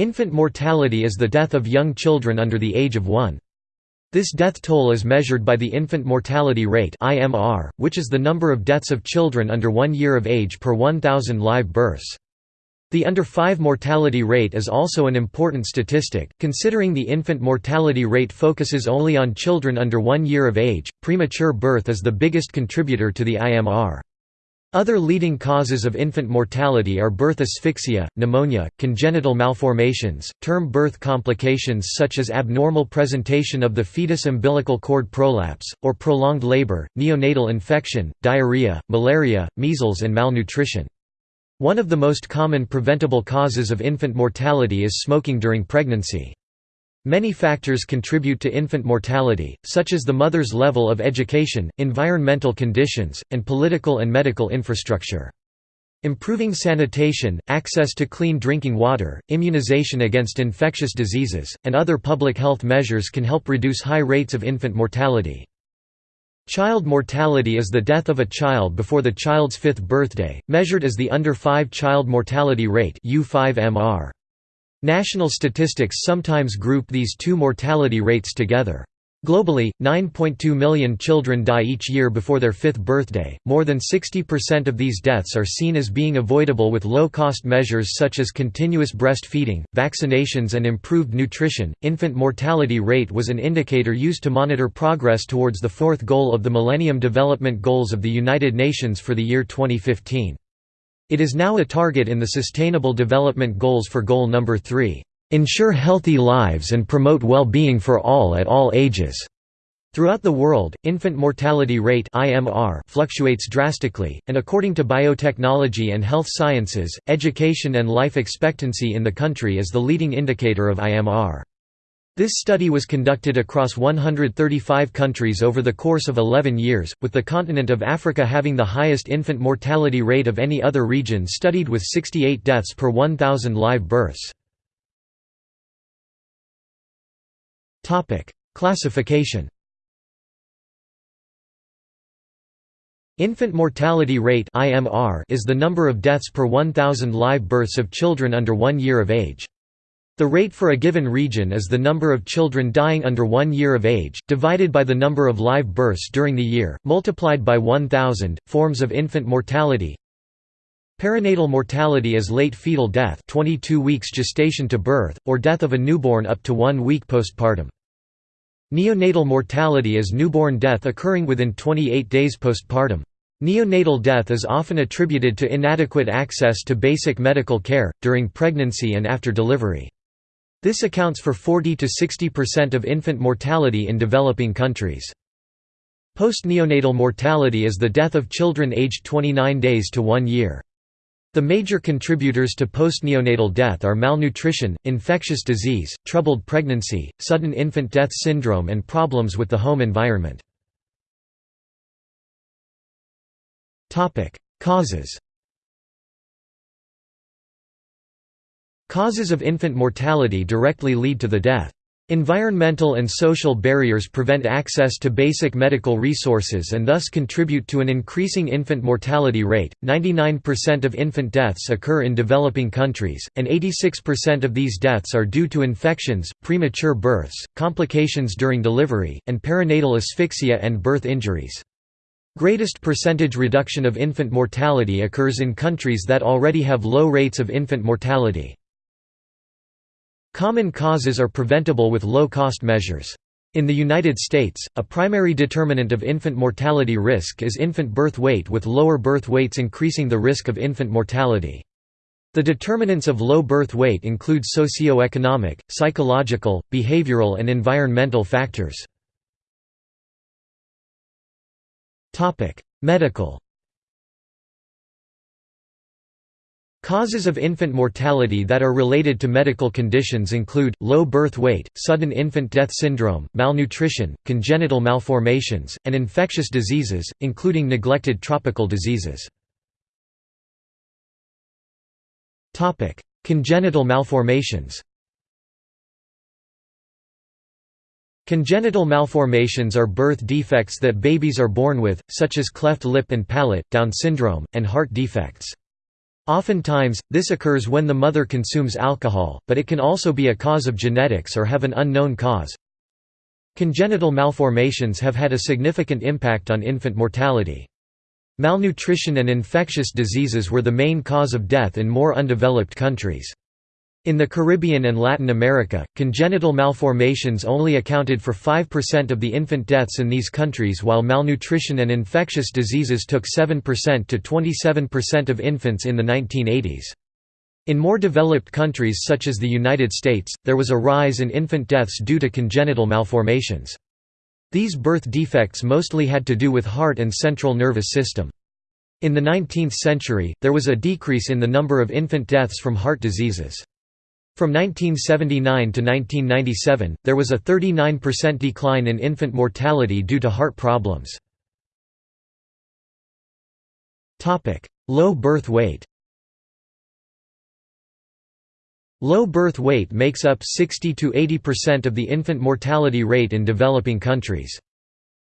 Infant mortality is the death of young children under the age of 1. This death toll is measured by the infant mortality rate (IMR), which is the number of deaths of children under 1 year of age per 1000 live births. The under 5 mortality rate is also an important statistic, considering the infant mortality rate focuses only on children under 1 year of age. Premature birth is the biggest contributor to the IMR. Other leading causes of infant mortality are birth asphyxia, pneumonia, congenital malformations, term birth complications such as abnormal presentation of the fetus umbilical cord prolapse, or prolonged labor, neonatal infection, diarrhea, malaria, measles and malnutrition. One of the most common preventable causes of infant mortality is smoking during pregnancy. Many factors contribute to infant mortality, such as the mother's level of education, environmental conditions, and political and medical infrastructure. Improving sanitation, access to clean drinking water, immunization against infectious diseases, and other public health measures can help reduce high rates of infant mortality. Child mortality is the death of a child before the child's fifth birthday, measured as the under 5 child mortality rate U5MR. National statistics sometimes group these two mortality rates together. Globally, 9.2 million children die each year before their fifth birthday. More than 60% of these deaths are seen as being avoidable with low cost measures such as continuous breastfeeding, vaccinations, and improved nutrition. Infant mortality rate was an indicator used to monitor progress towards the fourth goal of the Millennium Development Goals of the United Nations for the year 2015. It is now a target in the Sustainable Development Goals for Goal Number 3, "...ensure healthy lives and promote well-being for all at all ages." Throughout the world, infant mortality rate (IMR) fluctuates drastically, and according to biotechnology and health sciences, education and life expectancy in the country is the leading indicator of IMR. This study was conducted across 135 countries over the course of 11 years, with the continent of Africa having the highest infant mortality rate of any other region studied with 68 deaths per 1,000 live births. Classification Infant mortality rate is the number of deaths per 1,000 live births of children under one year of age. The rate for a given region is the number of children dying under one year of age, divided by the number of live births during the year, multiplied by 1,000. Forms of infant mortality Perinatal mortality is late fetal death 22 weeks gestation to birth, or death of a newborn up to one week postpartum. Neonatal mortality is newborn death occurring within 28 days postpartum. Neonatal death is often attributed to inadequate access to basic medical care, during pregnancy and after delivery. This accounts for 40 to 60% of infant mortality in developing countries. Post-neonatal mortality is the death of children aged 29 days to 1 year. The major contributors to postneonatal death are malnutrition, infectious disease, troubled pregnancy, sudden infant death syndrome and problems with the home environment. Causes Causes of infant mortality directly lead to the death. Environmental and social barriers prevent access to basic medical resources and thus contribute to an increasing infant mortality rate. 99% of infant deaths occur in developing countries, and 86% of these deaths are due to infections, premature births, complications during delivery, and perinatal asphyxia and birth injuries. Greatest percentage reduction of infant mortality occurs in countries that already have low rates of infant mortality. Common causes are preventable with low-cost measures. In the United States, a primary determinant of infant mortality risk is infant birth weight with lower birth weights increasing the risk of infant mortality. The determinants of low birth weight include socioeconomic, psychological, behavioral and environmental factors. Medical Causes of infant mortality that are related to medical conditions include, low birth weight, sudden infant death syndrome, malnutrition, congenital malformations, and infectious diseases, including neglected tropical diseases. Congenital malformations Congenital malformations are birth defects that babies are born with, such as cleft lip and palate, Down syndrome, and heart defects. Oftentimes, this occurs when the mother consumes alcohol, but it can also be a cause of genetics or have an unknown cause. Congenital malformations have had a significant impact on infant mortality. Malnutrition and infectious diseases were the main cause of death in more undeveloped countries. In the Caribbean and Latin America, congenital malformations only accounted for 5% of the infant deaths in these countries while malnutrition and infectious diseases took 7% to 27% of infants in the 1980s. In more developed countries such as the United States, there was a rise in infant deaths due to congenital malformations. These birth defects mostly had to do with heart and central nervous system. In the 19th century, there was a decrease in the number of infant deaths from heart diseases. From 1979 to 1997, there was a 39% decline in infant mortality due to heart problems. Low birth weight Low birth weight makes up 60–80% of the infant mortality rate in developing countries.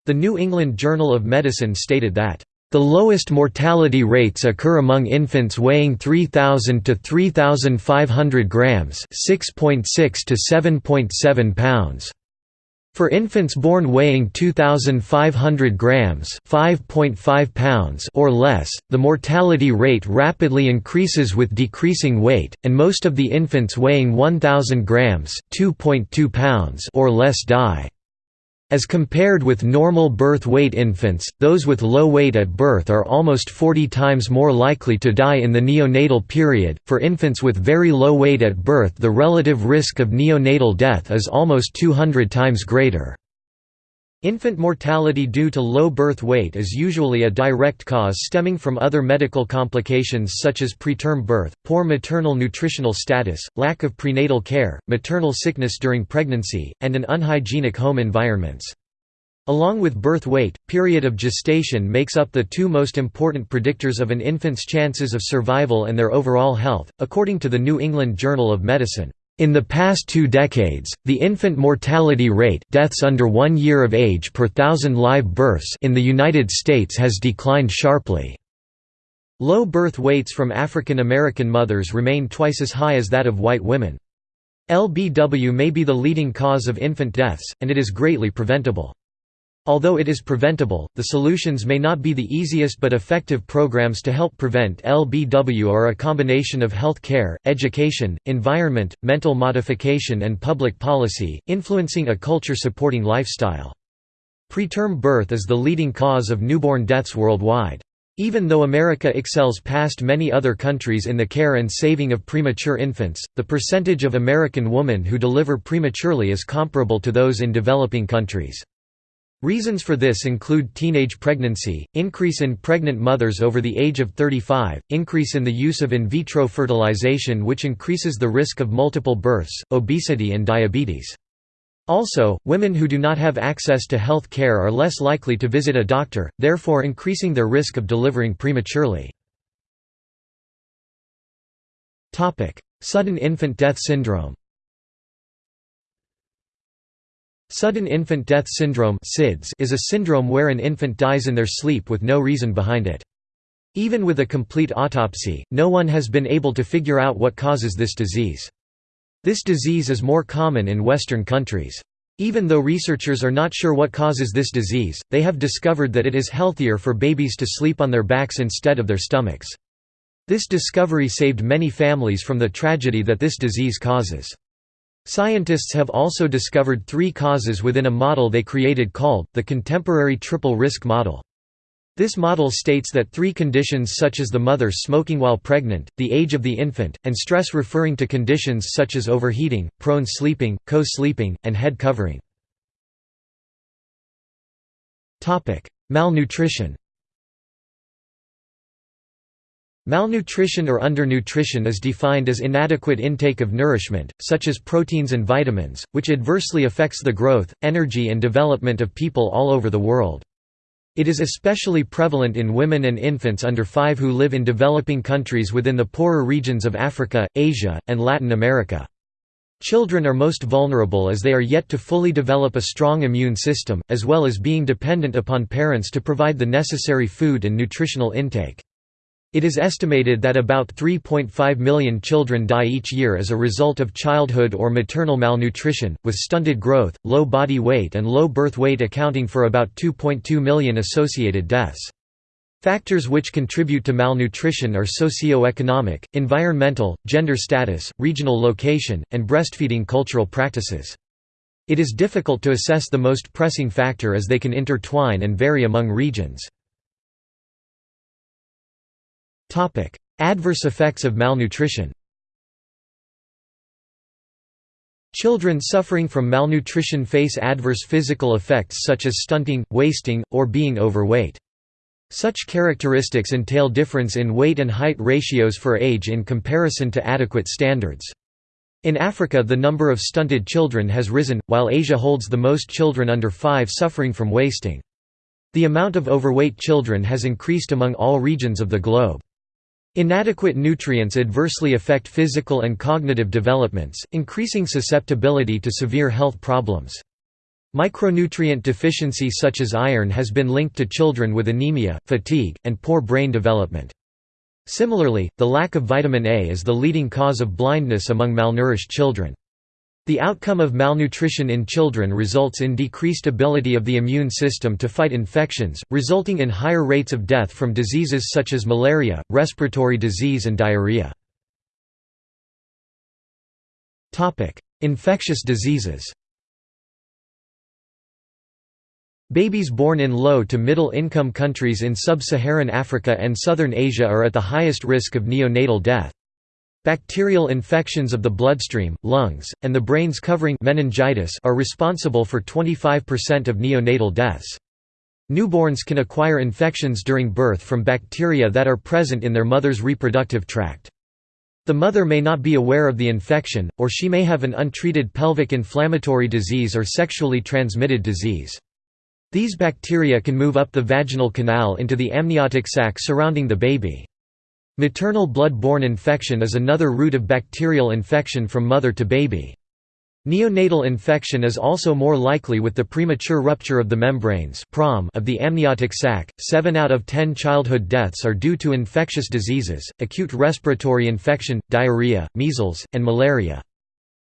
The New England Journal of Medicine stated that the lowest mortality rates occur among infants weighing 3,000 to 3,500 grams (6.6 to 7.7 pounds). For infants born weighing 2,500 grams (5.5 pounds) or less, the mortality rate rapidly increases with decreasing weight, and most of the infants weighing 1,000 grams (2.2 pounds) or less die. As compared with normal birth weight infants, those with low weight at birth are almost 40 times more likely to die in the neonatal period. For infants with very low weight at birth, the relative risk of neonatal death is almost 200 times greater. Infant mortality due to low birth weight is usually a direct cause stemming from other medical complications such as preterm birth, poor maternal nutritional status, lack of prenatal care, maternal sickness during pregnancy, and an unhygienic home environments. Along with birth weight, period of gestation makes up the two most important predictors of an infant's chances of survival and their overall health, according to the New England Journal of Medicine. In the past two decades, the infant mortality rate deaths under one year of age per thousand live births in the United States has declined sharply. Low birth weights from African American mothers remain twice as high as that of white women. LBW may be the leading cause of infant deaths, and it is greatly preventable. Although it is preventable, the solutions may not be the easiest but effective programs to help prevent LBW are a combination of health care, education, environment, mental modification and public policy, influencing a culture-supporting lifestyle. Preterm birth is the leading cause of newborn deaths worldwide. Even though America excels past many other countries in the care and saving of premature infants, the percentage of American women who deliver prematurely is comparable to those in developing countries. Reasons for this include teenage pregnancy, increase in pregnant mothers over the age of 35, increase in the use of in vitro fertilization which increases the risk of multiple births, obesity and diabetes. Also, women who do not have access to health care are less likely to visit a doctor, therefore increasing their risk of delivering prematurely. Sudden infant death syndrome Sudden infant death syndrome is a syndrome where an infant dies in their sleep with no reason behind it. Even with a complete autopsy, no one has been able to figure out what causes this disease. This disease is more common in Western countries. Even though researchers are not sure what causes this disease, they have discovered that it is healthier for babies to sleep on their backs instead of their stomachs. This discovery saved many families from the tragedy that this disease causes. Scientists have also discovered three causes within a model they created called, the Contemporary Triple Risk Model. This model states that three conditions such as the mother smoking while pregnant, the age of the infant, and stress referring to conditions such as overheating, prone sleeping, co-sleeping, and head covering. Malnutrition Malnutrition or undernutrition is defined as inadequate intake of nourishment, such as proteins and vitamins, which adversely affects the growth, energy and development of people all over the world. It is especially prevalent in women and infants under 5 who live in developing countries within the poorer regions of Africa, Asia, and Latin America. Children are most vulnerable as they are yet to fully develop a strong immune system, as well as being dependent upon parents to provide the necessary food and nutritional intake. It is estimated that about 3.5 million children die each year as a result of childhood or maternal malnutrition, with stunted growth, low body weight and low birth weight accounting for about 2.2 million associated deaths. Factors which contribute to malnutrition are socio-economic, environmental, gender status, regional location, and breastfeeding cultural practices. It is difficult to assess the most pressing factor as they can intertwine and vary among regions. Adverse effects of malnutrition Children suffering from malnutrition face adverse physical effects such as stunting, wasting, or being overweight. Such characteristics entail difference in weight and height ratios for age in comparison to adequate standards. In Africa the number of stunted children has risen, while Asia holds the most children under 5 suffering from wasting. The amount of overweight children has increased among all regions of the globe. Inadequate nutrients adversely affect physical and cognitive developments, increasing susceptibility to severe health problems. Micronutrient deficiency such as iron has been linked to children with anemia, fatigue, and poor brain development. Similarly, the lack of vitamin A is the leading cause of blindness among malnourished children. The outcome of malnutrition in children results in decreased ability of the immune system to fight infections, resulting in higher rates of death from diseases such as malaria, respiratory disease and diarrhea. Infectious diseases Babies born in low to middle income countries in sub-Saharan Africa and southern Asia are at the highest risk of neonatal death. Bacterial infections of the bloodstream, lungs, and the brain's covering meningitis are responsible for 25% of neonatal deaths. Newborns can acquire infections during birth from bacteria that are present in their mother's reproductive tract. The mother may not be aware of the infection, or she may have an untreated pelvic inflammatory disease or sexually transmitted disease. These bacteria can move up the vaginal canal into the amniotic sac surrounding the baby. Maternal blood-borne infection is another route of bacterial infection from mother to baby. Neonatal infection is also more likely with the premature rupture of the membranes of the amniotic sac. 7 out of 10 childhood deaths are due to infectious diseases, acute respiratory infection, diarrhea, measles, and malaria.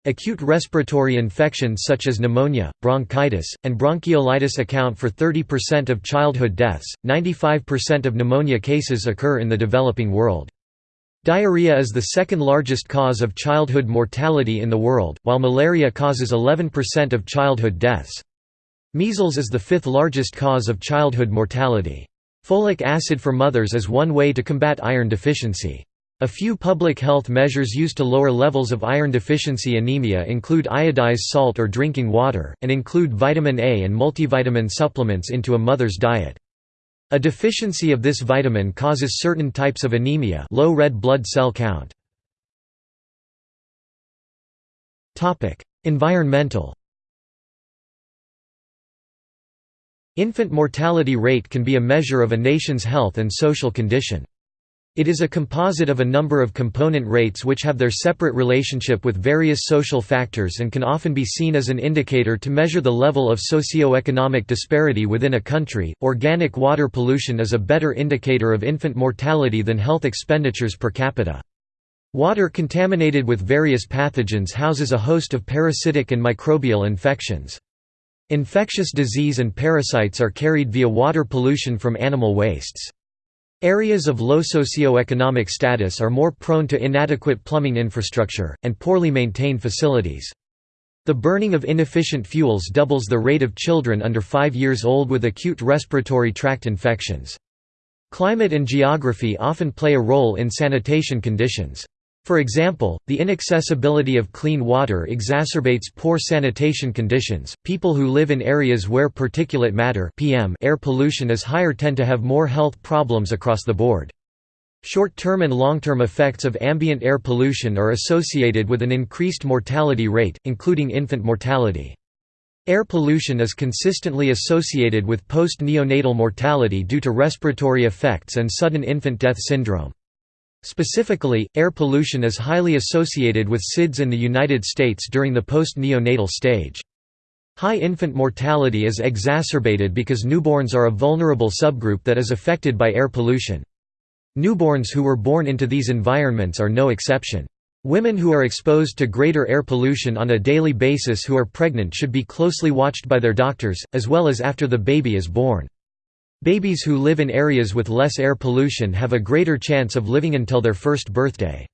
Acute respiratory infections such as pneumonia, bronchitis, and bronchiolitis account for 30% of childhood deaths. 95% of pneumonia cases occur in the developing world. Diarrhea is the second largest cause of childhood mortality in the world, while malaria causes 11% of childhood deaths. Measles is the fifth largest cause of childhood mortality. Folic acid for mothers is one way to combat iron deficiency. A few public health measures used to lower levels of iron deficiency anemia include iodized salt or drinking water, and include vitamin A and multivitamin supplements into a mother's diet. A deficiency of this vitamin causes certain types of anemia low red blood cell count. Environmental Infant mortality rate can be a measure of a nation's health and social condition. It is a composite of a number of component rates which have their separate relationship with various social factors and can often be seen as an indicator to measure the level of socio-economic disparity within a country. Organic water pollution is a better indicator of infant mortality than health expenditures per capita. Water contaminated with various pathogens houses a host of parasitic and microbial infections. Infectious disease and parasites are carried via water pollution from animal wastes. Areas of low socioeconomic status are more prone to inadequate plumbing infrastructure, and poorly maintained facilities. The burning of inefficient fuels doubles the rate of children under 5 years old with acute respiratory tract infections. Climate and geography often play a role in sanitation conditions. For example, the inaccessibility of clean water exacerbates poor sanitation conditions. People who live in areas where particulate matter (PM) air pollution is higher tend to have more health problems across the board. Short-term and long-term effects of ambient air pollution are associated with an increased mortality rate, including infant mortality. Air pollution is consistently associated with post-neonatal mortality due to respiratory effects and sudden infant death syndrome. Specifically, air pollution is highly associated with SIDS in the United States during the post-neonatal stage. High infant mortality is exacerbated because newborns are a vulnerable subgroup that is affected by air pollution. Newborns who were born into these environments are no exception. Women who are exposed to greater air pollution on a daily basis who are pregnant should be closely watched by their doctors, as well as after the baby is born. Babies who live in areas with less air pollution have a greater chance of living until their first birthday.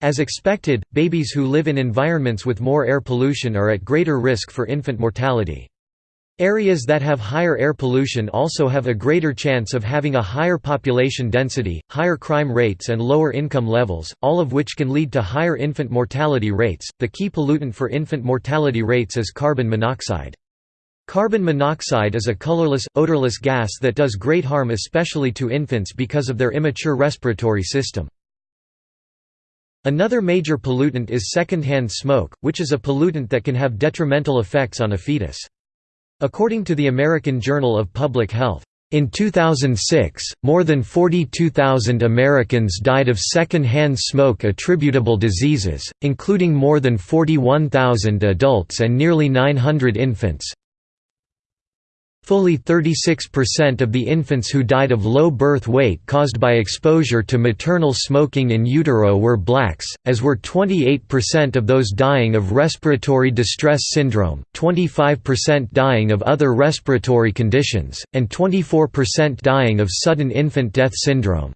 As expected, babies who live in environments with more air pollution are at greater risk for infant mortality. Areas that have higher air pollution also have a greater chance of having a higher population density, higher crime rates, and lower income levels, all of which can lead to higher infant mortality rates. The key pollutant for infant mortality rates is carbon monoxide. Carbon monoxide is a colorless, odorless gas that does great harm especially to infants because of their immature respiratory system. Another major pollutant is secondhand smoke, which is a pollutant that can have detrimental effects on a fetus. According to the American Journal of Public Health, in 2006, more than 42,000 Americans died of second-hand smoke attributable diseases, including more than 41,000 adults and nearly 900 infants. Fully 36% of the infants who died of low birth weight caused by exposure to maternal smoking in utero were blacks, as were 28% of those dying of respiratory distress syndrome, 25% dying of other respiratory conditions, and 24% dying of sudden infant death syndrome.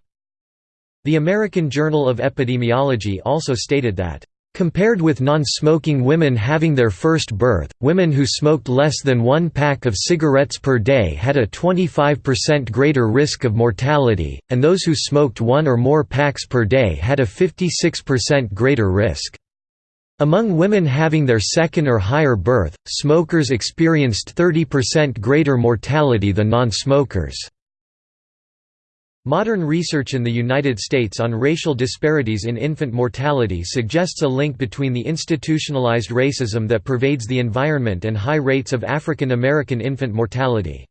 The American Journal of Epidemiology also stated that Compared with non-smoking women having their first birth, women who smoked less than one pack of cigarettes per day had a 25% greater risk of mortality, and those who smoked one or more packs per day had a 56% greater risk. Among women having their second or higher birth, smokers experienced 30% greater mortality than non-smokers. Modern research in the United States on racial disparities in infant mortality suggests a link between the institutionalized racism that pervades the environment and high rates of African American infant mortality.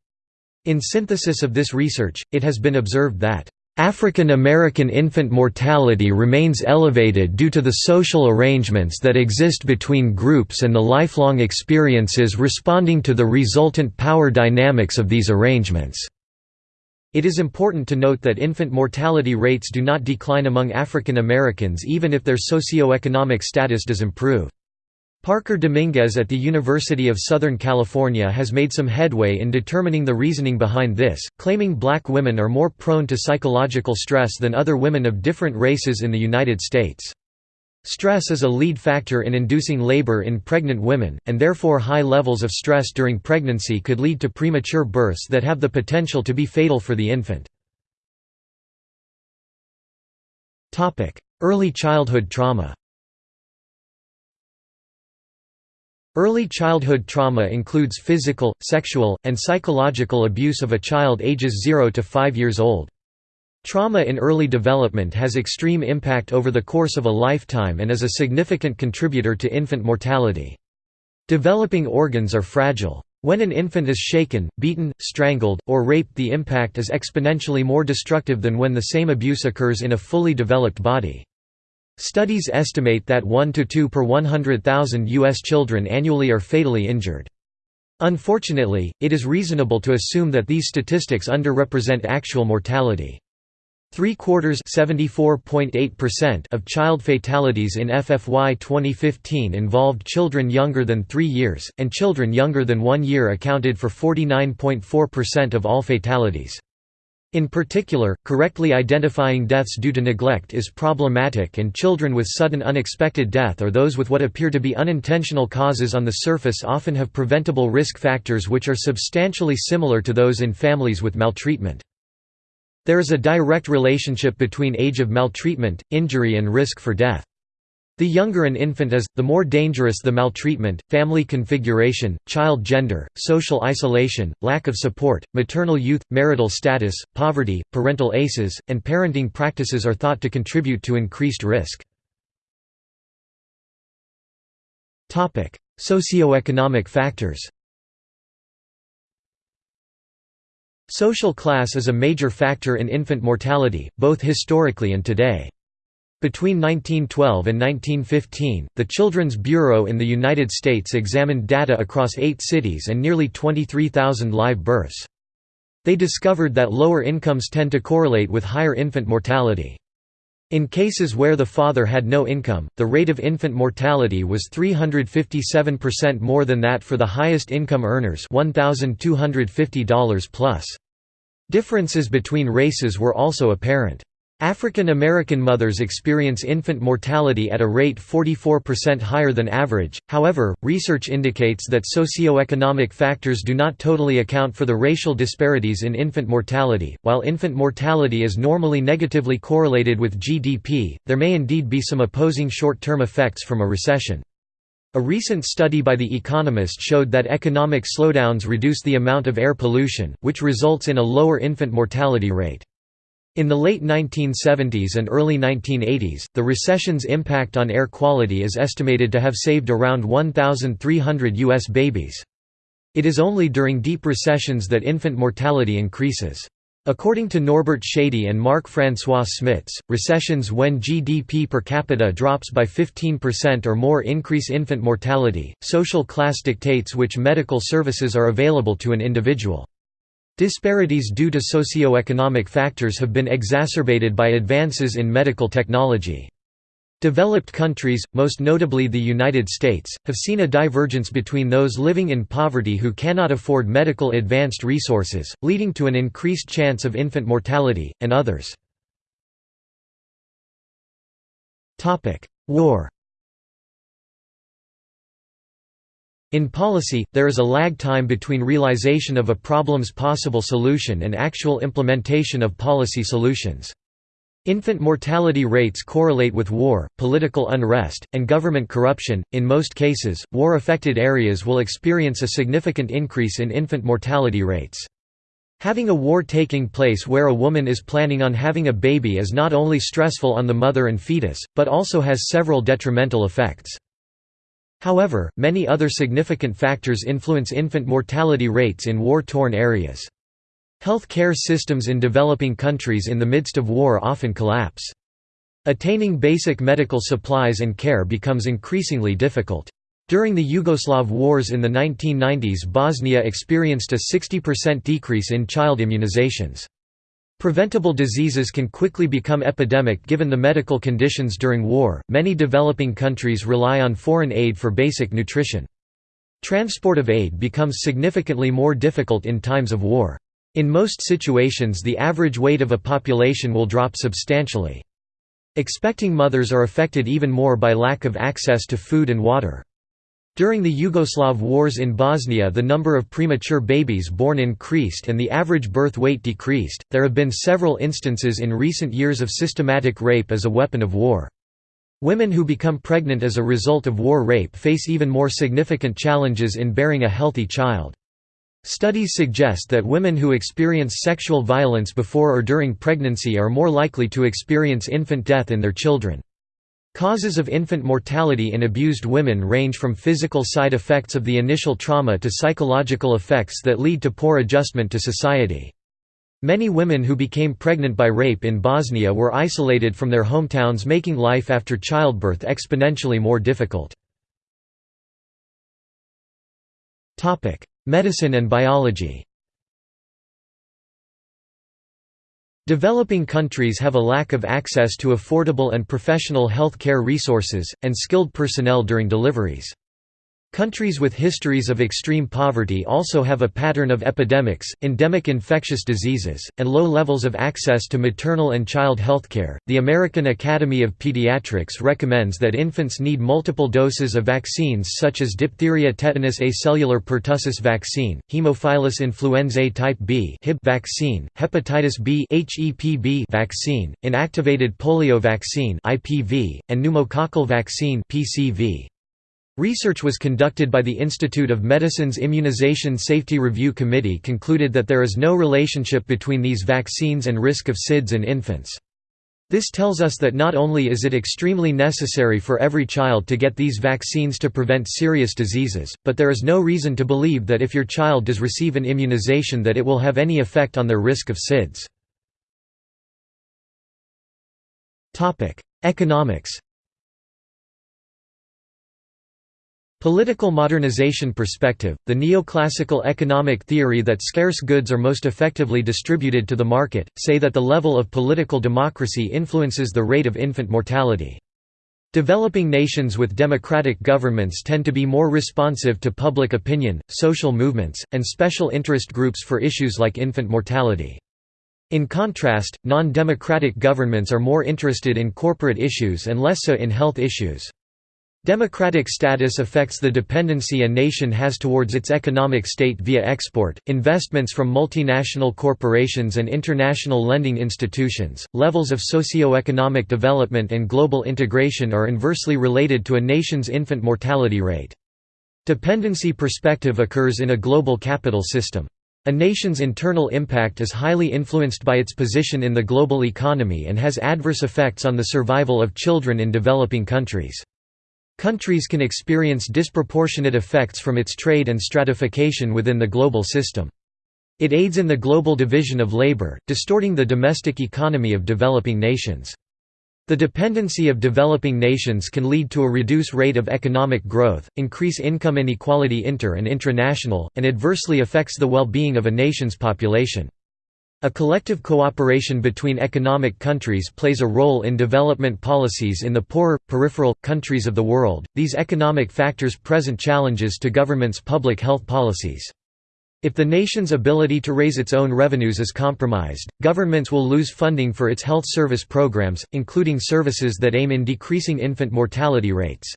In synthesis of this research, it has been observed that African American infant mortality remains elevated due to the social arrangements that exist between groups and the lifelong experiences responding to the resultant power dynamics of these arrangements. It is important to note that infant mortality rates do not decline among African Americans even if their socioeconomic status does improve. Parker Dominguez at the University of Southern California has made some headway in determining the reasoning behind this, claiming black women are more prone to psychological stress than other women of different races in the United States. Stress is a lead factor in inducing labor in pregnant women, and therefore high levels of stress during pregnancy could lead to premature births that have the potential to be fatal for the infant. Early childhood trauma Early childhood trauma includes physical, sexual, and psychological abuse of a child ages 0 to 5 years old. Trauma in early development has extreme impact over the course of a lifetime and is a significant contributor to infant mortality. Developing organs are fragile. When an infant is shaken, beaten, strangled, or raped the impact is exponentially more destructive than when the same abuse occurs in a fully developed body. Studies estimate that 1 to 2 per 100,000 U.S. children annually are fatally injured. Unfortunately, it is reasonable to assume that these statistics underrepresent actual mortality. Three-quarters of child fatalities in FFY 2015 involved children younger than three years, and children younger than one year accounted for 49.4% of all fatalities. In particular, correctly identifying deaths due to neglect is problematic and children with sudden unexpected death or those with what appear to be unintentional causes on the surface often have preventable risk factors which are substantially similar to those in families with maltreatment. There is a direct relationship between age of maltreatment, injury and risk for death. The younger an infant is, the more dangerous the maltreatment, family configuration, child gender, social isolation, lack of support, maternal youth, marital status, poverty, parental ACEs, and parenting practices are thought to contribute to increased risk. Socioeconomic factors Social class is a major factor in infant mortality, both historically and today. Between 1912 and 1915, the Children's Bureau in the United States examined data across eight cities and nearly 23,000 live births. They discovered that lower incomes tend to correlate with higher infant mortality. In cases where the father had no income, the rate of infant mortality was 357% more than that for the highest income earners $1,250 plus. Differences between races were also apparent. African American mothers experience infant mortality at a rate 44% higher than average, however, research indicates that socioeconomic factors do not totally account for the racial disparities in infant mortality. While infant mortality is normally negatively correlated with GDP, there may indeed be some opposing short term effects from a recession. A recent study by The Economist showed that economic slowdowns reduce the amount of air pollution, which results in a lower infant mortality rate. In the late 1970s and early 1980s, the recession's impact on air quality is estimated to have saved around 1,300 U.S. babies. It is only during deep recessions that infant mortality increases. According to Norbert Schady and Marc-François Smitz, recessions when GDP per capita drops by 15% or more increase infant mortality. Social class dictates which medical services are available to an individual. Disparities due to socioeconomic factors have been exacerbated by advances in medical technology. Developed countries, most notably the United States, have seen a divergence between those living in poverty who cannot afford medical advanced resources, leading to an increased chance of infant mortality, and others. War In policy, there is a lag time between realization of a problem's possible solution and actual implementation of policy solutions. Infant mortality rates correlate with war, political unrest, and government corruption. In most cases, war affected areas will experience a significant increase in infant mortality rates. Having a war taking place where a woman is planning on having a baby is not only stressful on the mother and fetus, but also has several detrimental effects. However, many other significant factors influence infant mortality rates in war-torn areas. Health care systems in developing countries in the midst of war often collapse. Attaining basic medical supplies and care becomes increasingly difficult. During the Yugoslav wars in the 1990s Bosnia experienced a 60% decrease in child immunizations. Preventable diseases can quickly become epidemic given the medical conditions during war. Many developing countries rely on foreign aid for basic nutrition. Transport of aid becomes significantly more difficult in times of war. In most situations the average weight of a population will drop substantially. Expecting mothers are affected even more by lack of access to food and water. During the Yugoslav wars in Bosnia, the number of premature babies born increased and the average birth weight decreased. There have been several instances in recent years of systematic rape as a weapon of war. Women who become pregnant as a result of war rape face even more significant challenges in bearing a healthy child. Studies suggest that women who experience sexual violence before or during pregnancy are more likely to experience infant death in their children. Causes of infant mortality in abused women range from physical side effects of the initial trauma to psychological effects that lead to poor adjustment to society. Many women who became pregnant by rape in Bosnia were isolated from their hometowns making life after childbirth exponentially more difficult. Medicine and biology Developing countries have a lack of access to affordable and professional health care resources, and skilled personnel during deliveries. Countries with histories of extreme poverty also have a pattern of epidemics, endemic infectious diseases, and low levels of access to maternal and child health care. The American Academy of Pediatrics recommends that infants need multiple doses of vaccines such as diphtheria tetanus acellular pertussis vaccine, Haemophilus influenzae type B (HIB) vaccine, hepatitis B (HEPB) vaccine, inactivated polio vaccine (IPV), and pneumococcal vaccine (PCV). Research was conducted by the Institute of Medicine's Immunization Safety Review Committee concluded that there is no relationship between these vaccines and risk of SIDS in infants. This tells us that not only is it extremely necessary for every child to get these vaccines to prevent serious diseases, but there is no reason to believe that if your child does receive an immunization that it will have any effect on their risk of SIDS. Economics Political modernization perspective, the neoclassical economic theory that scarce goods are most effectively distributed to the market, say that the level of political democracy influences the rate of infant mortality. Developing nations with democratic governments tend to be more responsive to public opinion, social movements, and special interest groups for issues like infant mortality. In contrast, non-democratic governments are more interested in corporate issues and less so in health issues. Democratic status affects the dependency a nation has towards its economic state via export, investments from multinational corporations and international lending institutions. Levels of socio-economic development and global integration are inversely related to a nation's infant mortality rate. Dependency perspective occurs in a global capital system. A nation's internal impact is highly influenced by its position in the global economy and has adverse effects on the survival of children in developing countries. Countries can experience disproportionate effects from its trade and stratification within the global system. It aids in the global division of labor, distorting the domestic economy of developing nations. The dependency of developing nations can lead to a reduced rate of economic growth, increase income inequality inter and intranational, and adversely affects the well-being of a nation's population. A collective cooperation between economic countries plays a role in development policies in the poorer, peripheral, countries of the world. These economic factors present challenges to governments' public health policies. If the nation's ability to raise its own revenues is compromised, governments will lose funding for its health service programs, including services that aim in decreasing infant mortality rates.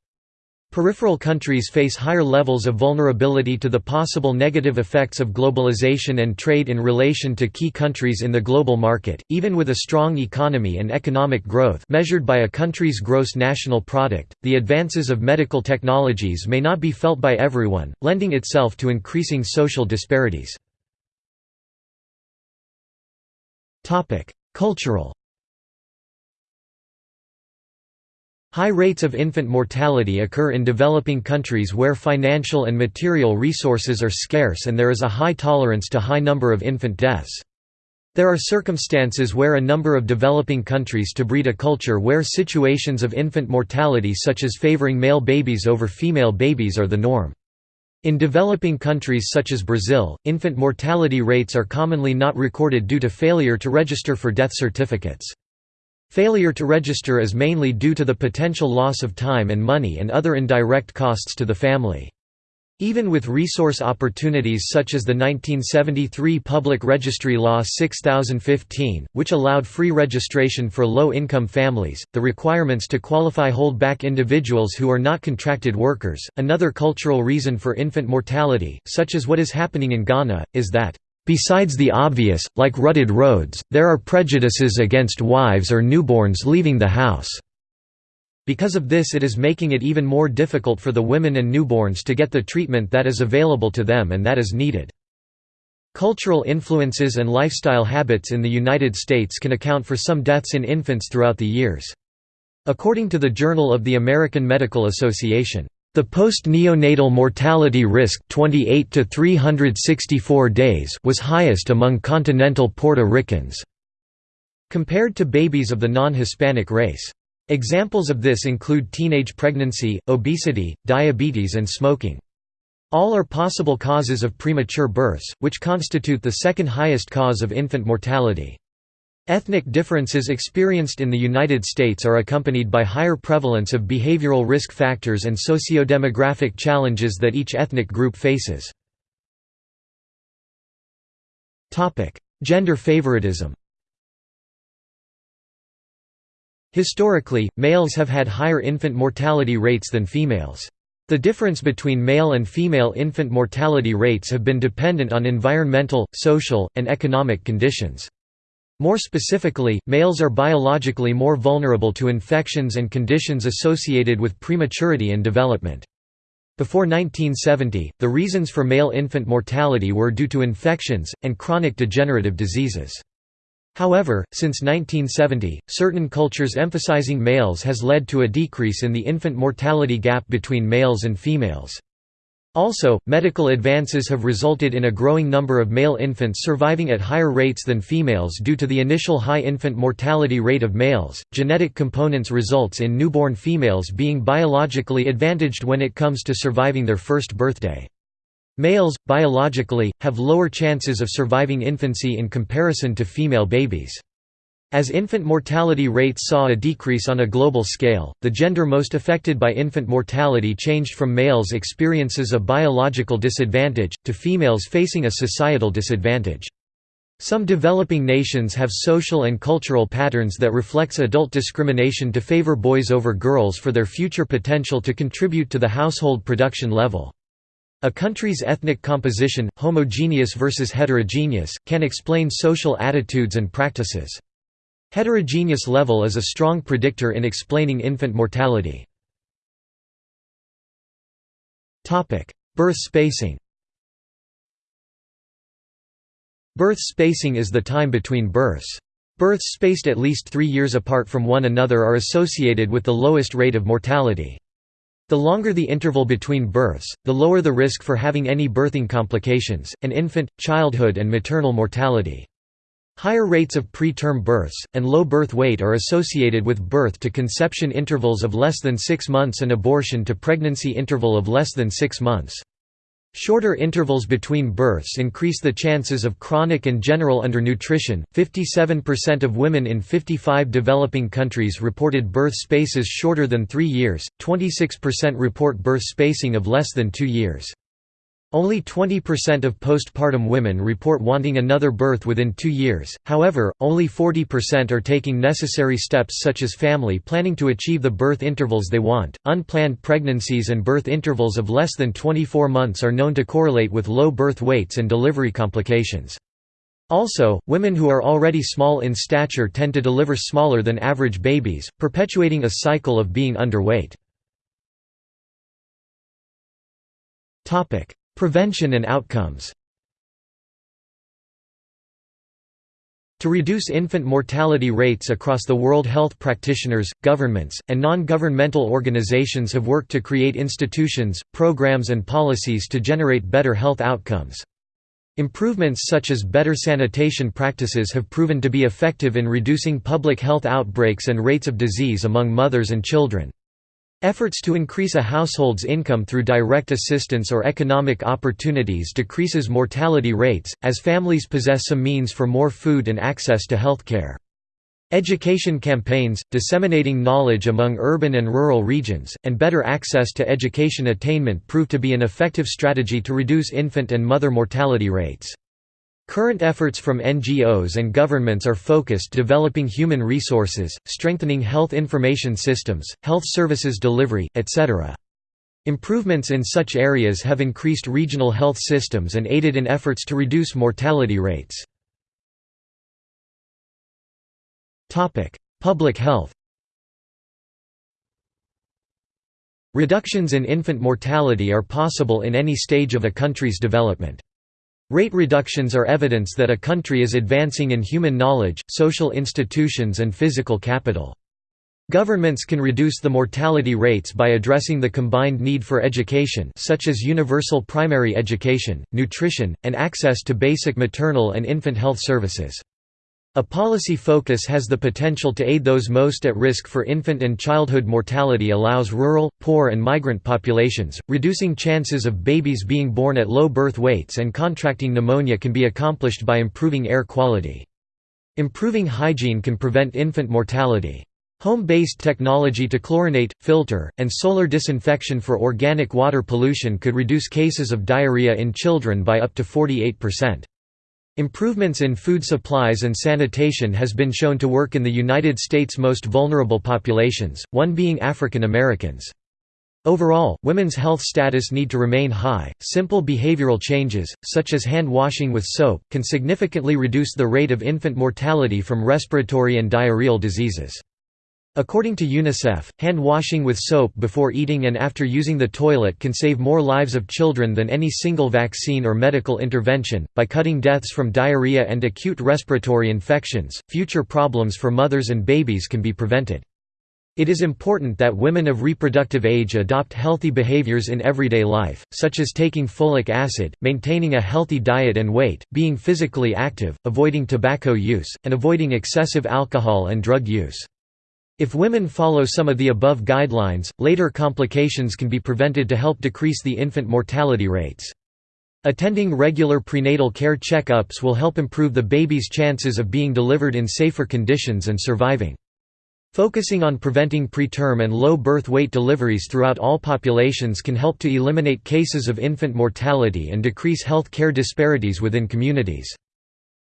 Peripheral countries face higher levels of vulnerability to the possible negative effects of globalization and trade in relation to key countries in the global market, even with a strong economy and economic growth measured by a country's gross national product. The advances of medical technologies may not be felt by everyone, lending itself to increasing social disparities. Cultural High rates of infant mortality occur in developing countries where financial and material resources are scarce and there is a high tolerance to high number of infant deaths. There are circumstances where a number of developing countries to breed a culture where situations of infant mortality such as favoring male babies over female babies are the norm. In developing countries such as Brazil, infant mortality rates are commonly not recorded due to failure to register for death certificates. Failure to register is mainly due to the potential loss of time and money and other indirect costs to the family. Even with resource opportunities such as the 1973 Public Registry Law 6015, which allowed free registration for low-income families, the requirements to qualify hold back individuals who are not contracted workers. Another cultural reason for infant mortality, such as what is happening in Ghana, is that Besides the obvious, like rutted roads, there are prejudices against wives or newborns leaving the house. Because of this it is making it even more difficult for the women and newborns to get the treatment that is available to them and that is needed. Cultural influences and lifestyle habits in the United States can account for some deaths in infants throughout the years. According to the Journal of the American Medical Association, the post-neonatal mortality risk 28 to 364 days was highest among continental Puerto Ricans, compared to babies of the non-Hispanic race. Examples of this include teenage pregnancy, obesity, diabetes and smoking. All are possible causes of premature births, which constitute the second highest cause of infant mortality. Ethnic differences experienced in the United States are accompanied by higher prevalence of behavioral risk factors and socio-demographic challenges that each ethnic group faces. Gender favoritism Historically, males have had higher infant mortality rates than females. The difference between male and female infant mortality rates have been dependent on environmental, social, and economic conditions. More specifically, males are biologically more vulnerable to infections and conditions associated with prematurity and development. Before 1970, the reasons for male infant mortality were due to infections, and chronic degenerative diseases. However, since 1970, certain cultures emphasizing males has led to a decrease in the infant mortality gap between males and females. Also, medical advances have resulted in a growing number of male infants surviving at higher rates than females due to the initial high infant mortality rate of males. Genetic components results in newborn females being biologically advantaged when it comes to surviving their first birthday. Males, biologically, have lower chances of surviving infancy in comparison to female babies. As infant mortality rates saw a decrease on a global scale, the gender most affected by infant mortality changed from males' experiences a biological disadvantage, to females facing a societal disadvantage. Some developing nations have social and cultural patterns that reflects adult discrimination to favor boys over girls for their future potential to contribute to the household production level. A country's ethnic composition, homogeneous versus heterogeneous, can explain social attitudes and practices. Heterogeneous level is a strong predictor in explaining infant mortality. Birth spacing Birth spacing is the time between births. Births spaced at least three years apart from one another are associated with the lowest rate of mortality. The longer the interval between births, the lower the risk for having any birthing complications, and infant, childhood and maternal mortality. Higher rates of preterm births, and low birth weight are associated with birth to conception intervals of less than six months and abortion to pregnancy interval of less than six months. Shorter intervals between births increase the chances of chronic and general undernutrition. 57% of women in 55 developing countries reported birth spaces shorter than 3 years, 26% report birth spacing of less than 2 years. Only 20% of postpartum women report wanting another birth within two years, however, only 40% are taking necessary steps such as family planning to achieve the birth intervals they want. Unplanned pregnancies and birth intervals of less than 24 months are known to correlate with low birth weights and delivery complications. Also, women who are already small in stature tend to deliver smaller than average babies, perpetuating a cycle of being underweight. Prevention and outcomes To reduce infant mortality rates across the world health practitioners, governments, and non-governmental organizations have worked to create institutions, programs and policies to generate better health outcomes. Improvements such as better sanitation practices have proven to be effective in reducing public health outbreaks and rates of disease among mothers and children. Efforts to increase a household's income through direct assistance or economic opportunities decreases mortality rates, as families possess some means for more food and access to health care. Education campaigns, disseminating knowledge among urban and rural regions, and better access to education attainment prove to be an effective strategy to reduce infant and mother mortality rates. Current efforts from NGOs and governments are focused developing human resources, strengthening health information systems, health services delivery, etc. Improvements in such areas have increased regional health systems and aided in efforts to reduce mortality rates. Public health Reductions in infant mortality are possible in any stage of a country's development. Rate reductions are evidence that a country is advancing in human knowledge, social institutions and physical capital. Governments can reduce the mortality rates by addressing the combined need for education such as universal primary education, nutrition, and access to basic maternal and infant health services. A policy focus has the potential to aid those most at risk for infant and childhood mortality allows rural, poor and migrant populations, reducing chances of babies being born at low birth weights and contracting pneumonia can be accomplished by improving air quality. Improving hygiene can prevent infant mortality. Home-based technology to chlorinate, filter, and solar disinfection for organic water pollution could reduce cases of diarrhea in children by up to 48%. Improvements in food supplies and sanitation has been shown to work in the United States' most vulnerable populations, one being African Americans. Overall, women's health status need to remain high. Simple behavioral changes, such as hand washing with soap, can significantly reduce the rate of infant mortality from respiratory and diarrheal diseases. According to UNICEF, hand washing with soap before eating and after using the toilet can save more lives of children than any single vaccine or medical intervention. By cutting deaths from diarrhea and acute respiratory infections, future problems for mothers and babies can be prevented. It is important that women of reproductive age adopt healthy behaviors in everyday life, such as taking folic acid, maintaining a healthy diet and weight, being physically active, avoiding tobacco use, and avoiding excessive alcohol and drug use. If women follow some of the above guidelines, later complications can be prevented to help decrease the infant mortality rates. Attending regular prenatal care checkups will help improve the baby's chances of being delivered in safer conditions and surviving. Focusing on preventing preterm and low birth weight deliveries throughout all populations can help to eliminate cases of infant mortality and decrease health care disparities within communities.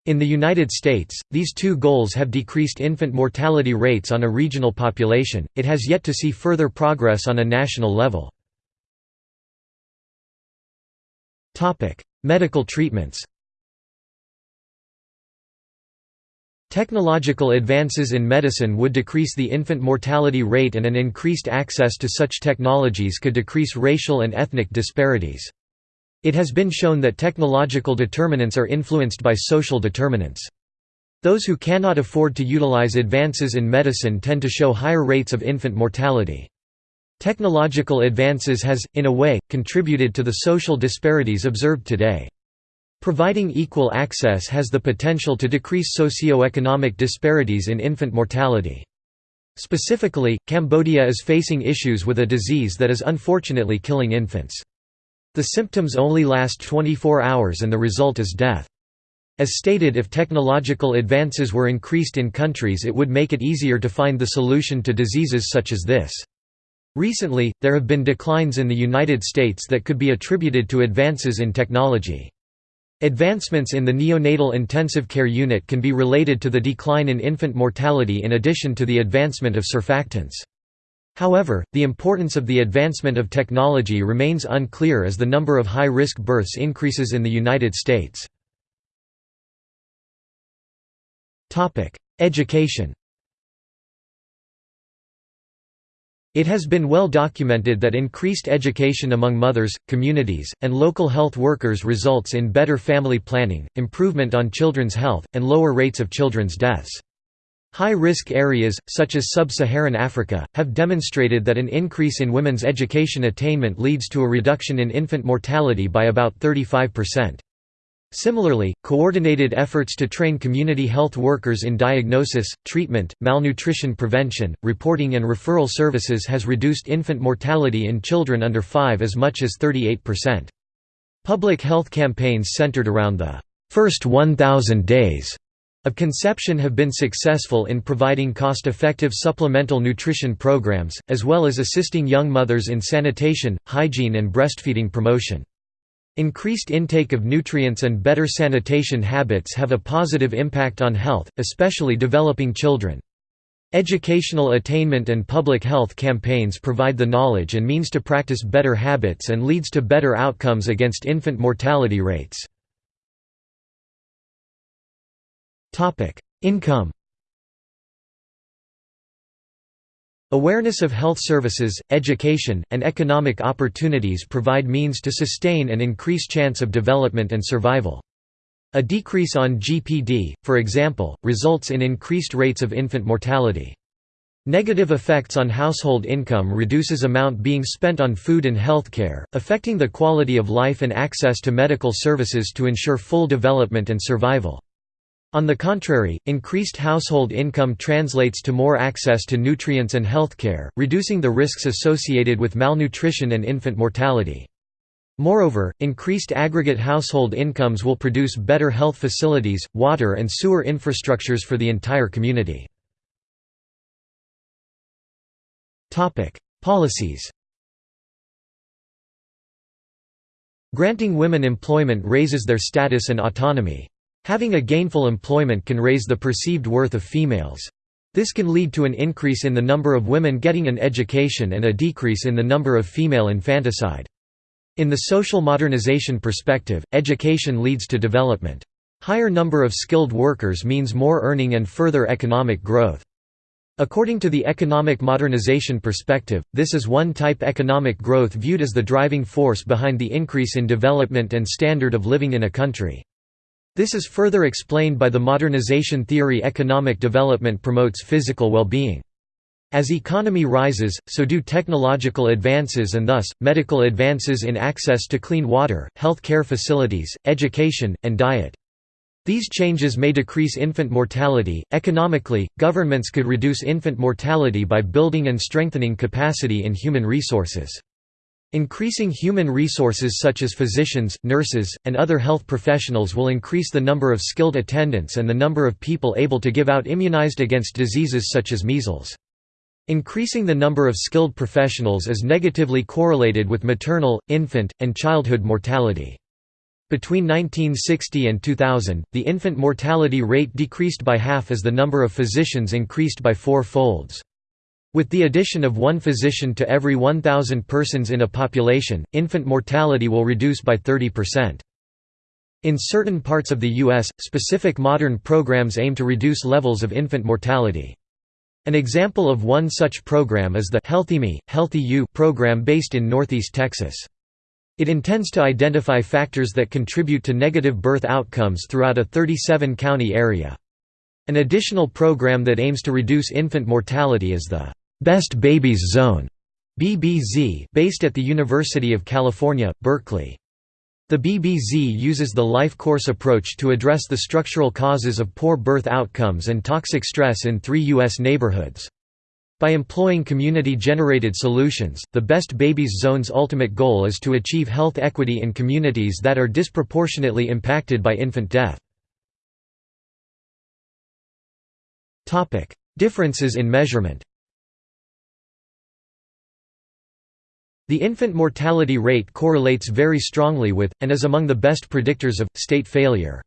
In the United States, these two goals have decreased infant mortality rates on a regional population, it has yet to see further progress on a national level. Medical treatments Technological advances in medicine would decrease the infant mortality rate and an increased access to such technologies could decrease racial and ethnic disparities. It has been shown that technological determinants are influenced by social determinants. Those who cannot afford to utilize advances in medicine tend to show higher rates of infant mortality. Technological advances has, in a way, contributed to the social disparities observed today. Providing equal access has the potential to decrease socio-economic disparities in infant mortality. Specifically, Cambodia is facing issues with a disease that is unfortunately killing infants. The symptoms only last 24 hours and the result is death. As stated if technological advances were increased in countries it would make it easier to find the solution to diseases such as this. Recently, there have been declines in the United States that could be attributed to advances in technology. Advancements in the neonatal intensive care unit can be related to the decline in infant mortality in addition to the advancement of surfactants. However, the importance of the advancement of technology remains unclear as the number of high-risk births increases in the United States. Education It has been well documented that increased education among mothers, communities, and local health workers results in better family planning, improvement on children's health, and lower rates of children's deaths. High-risk areas, such as sub-Saharan Africa, have demonstrated that an increase in women's education attainment leads to a reduction in infant mortality by about 35%. Similarly, coordinated efforts to train community health workers in diagnosis, treatment, malnutrition prevention, reporting and referral services has reduced infant mortality in children under 5 as much as 38%. Public health campaigns centered around the first 1,000 days of conception have been successful in providing cost-effective supplemental nutrition programs, as well as assisting young mothers in sanitation, hygiene and breastfeeding promotion. Increased intake of nutrients and better sanitation habits have a positive impact on health, especially developing children. Educational attainment and public health campaigns provide the knowledge and means to practice better habits and leads to better outcomes against infant mortality rates. Income Awareness of health services, education, and economic opportunities provide means to sustain and increase chance of development and survival. A decrease on GPD, for example, results in increased rates of infant mortality. Negative effects on household income reduces amount being spent on food and healthcare, affecting the quality of life and access to medical services to ensure full development and survival. On the contrary, increased household income translates to more access to nutrients and healthcare, reducing the risks associated with malnutrition and infant mortality. Moreover, increased aggregate household incomes will produce better health facilities, water and sewer infrastructures for the entire community. Policies Granting women employment raises their status and autonomy. Having a gainful employment can raise the perceived worth of females. This can lead to an increase in the number of women getting an education and a decrease in the number of female infanticide. In the social modernization perspective, education leads to development. Higher number of skilled workers means more earning and further economic growth. According to the economic modernization perspective, this is one type economic growth viewed as the driving force behind the increase in development and standard of living in a country. This is further explained by the modernization theory economic development promotes physical well-being. As economy rises, so do technological advances and thus, medical advances in access to clean water, health care facilities, education, and diet. These changes may decrease infant mortality. Economically, governments could reduce infant mortality by building and strengthening capacity in human resources. Increasing human resources such as physicians, nurses, and other health professionals will increase the number of skilled attendants and the number of people able to give out immunized against diseases such as measles. Increasing the number of skilled professionals is negatively correlated with maternal, infant, and childhood mortality. Between 1960 and 2000, the infant mortality rate decreased by half as the number of physicians increased by four folds. With the addition of one physician to every 1,000 persons in a population, infant mortality will reduce by 30%. In certain parts of the U.S., specific modern programs aim to reduce levels of infant mortality. An example of one such program is the Healthy Me, Healthy You program based in Northeast Texas. It intends to identify factors that contribute to negative birth outcomes throughout a 37-county area. An additional program that aims to reduce infant mortality is the Best Babies Zone BBZ, based at the University of California, Berkeley. The BBZ uses the life course approach to address the structural causes of poor birth outcomes and toxic stress in three U.S. neighborhoods. By employing community-generated solutions, the Best Babies Zone's ultimate goal is to achieve health equity in communities that are disproportionately impacted by infant death. Differences in measurement The infant mortality rate correlates very strongly with, and is among the best predictors of, state failure.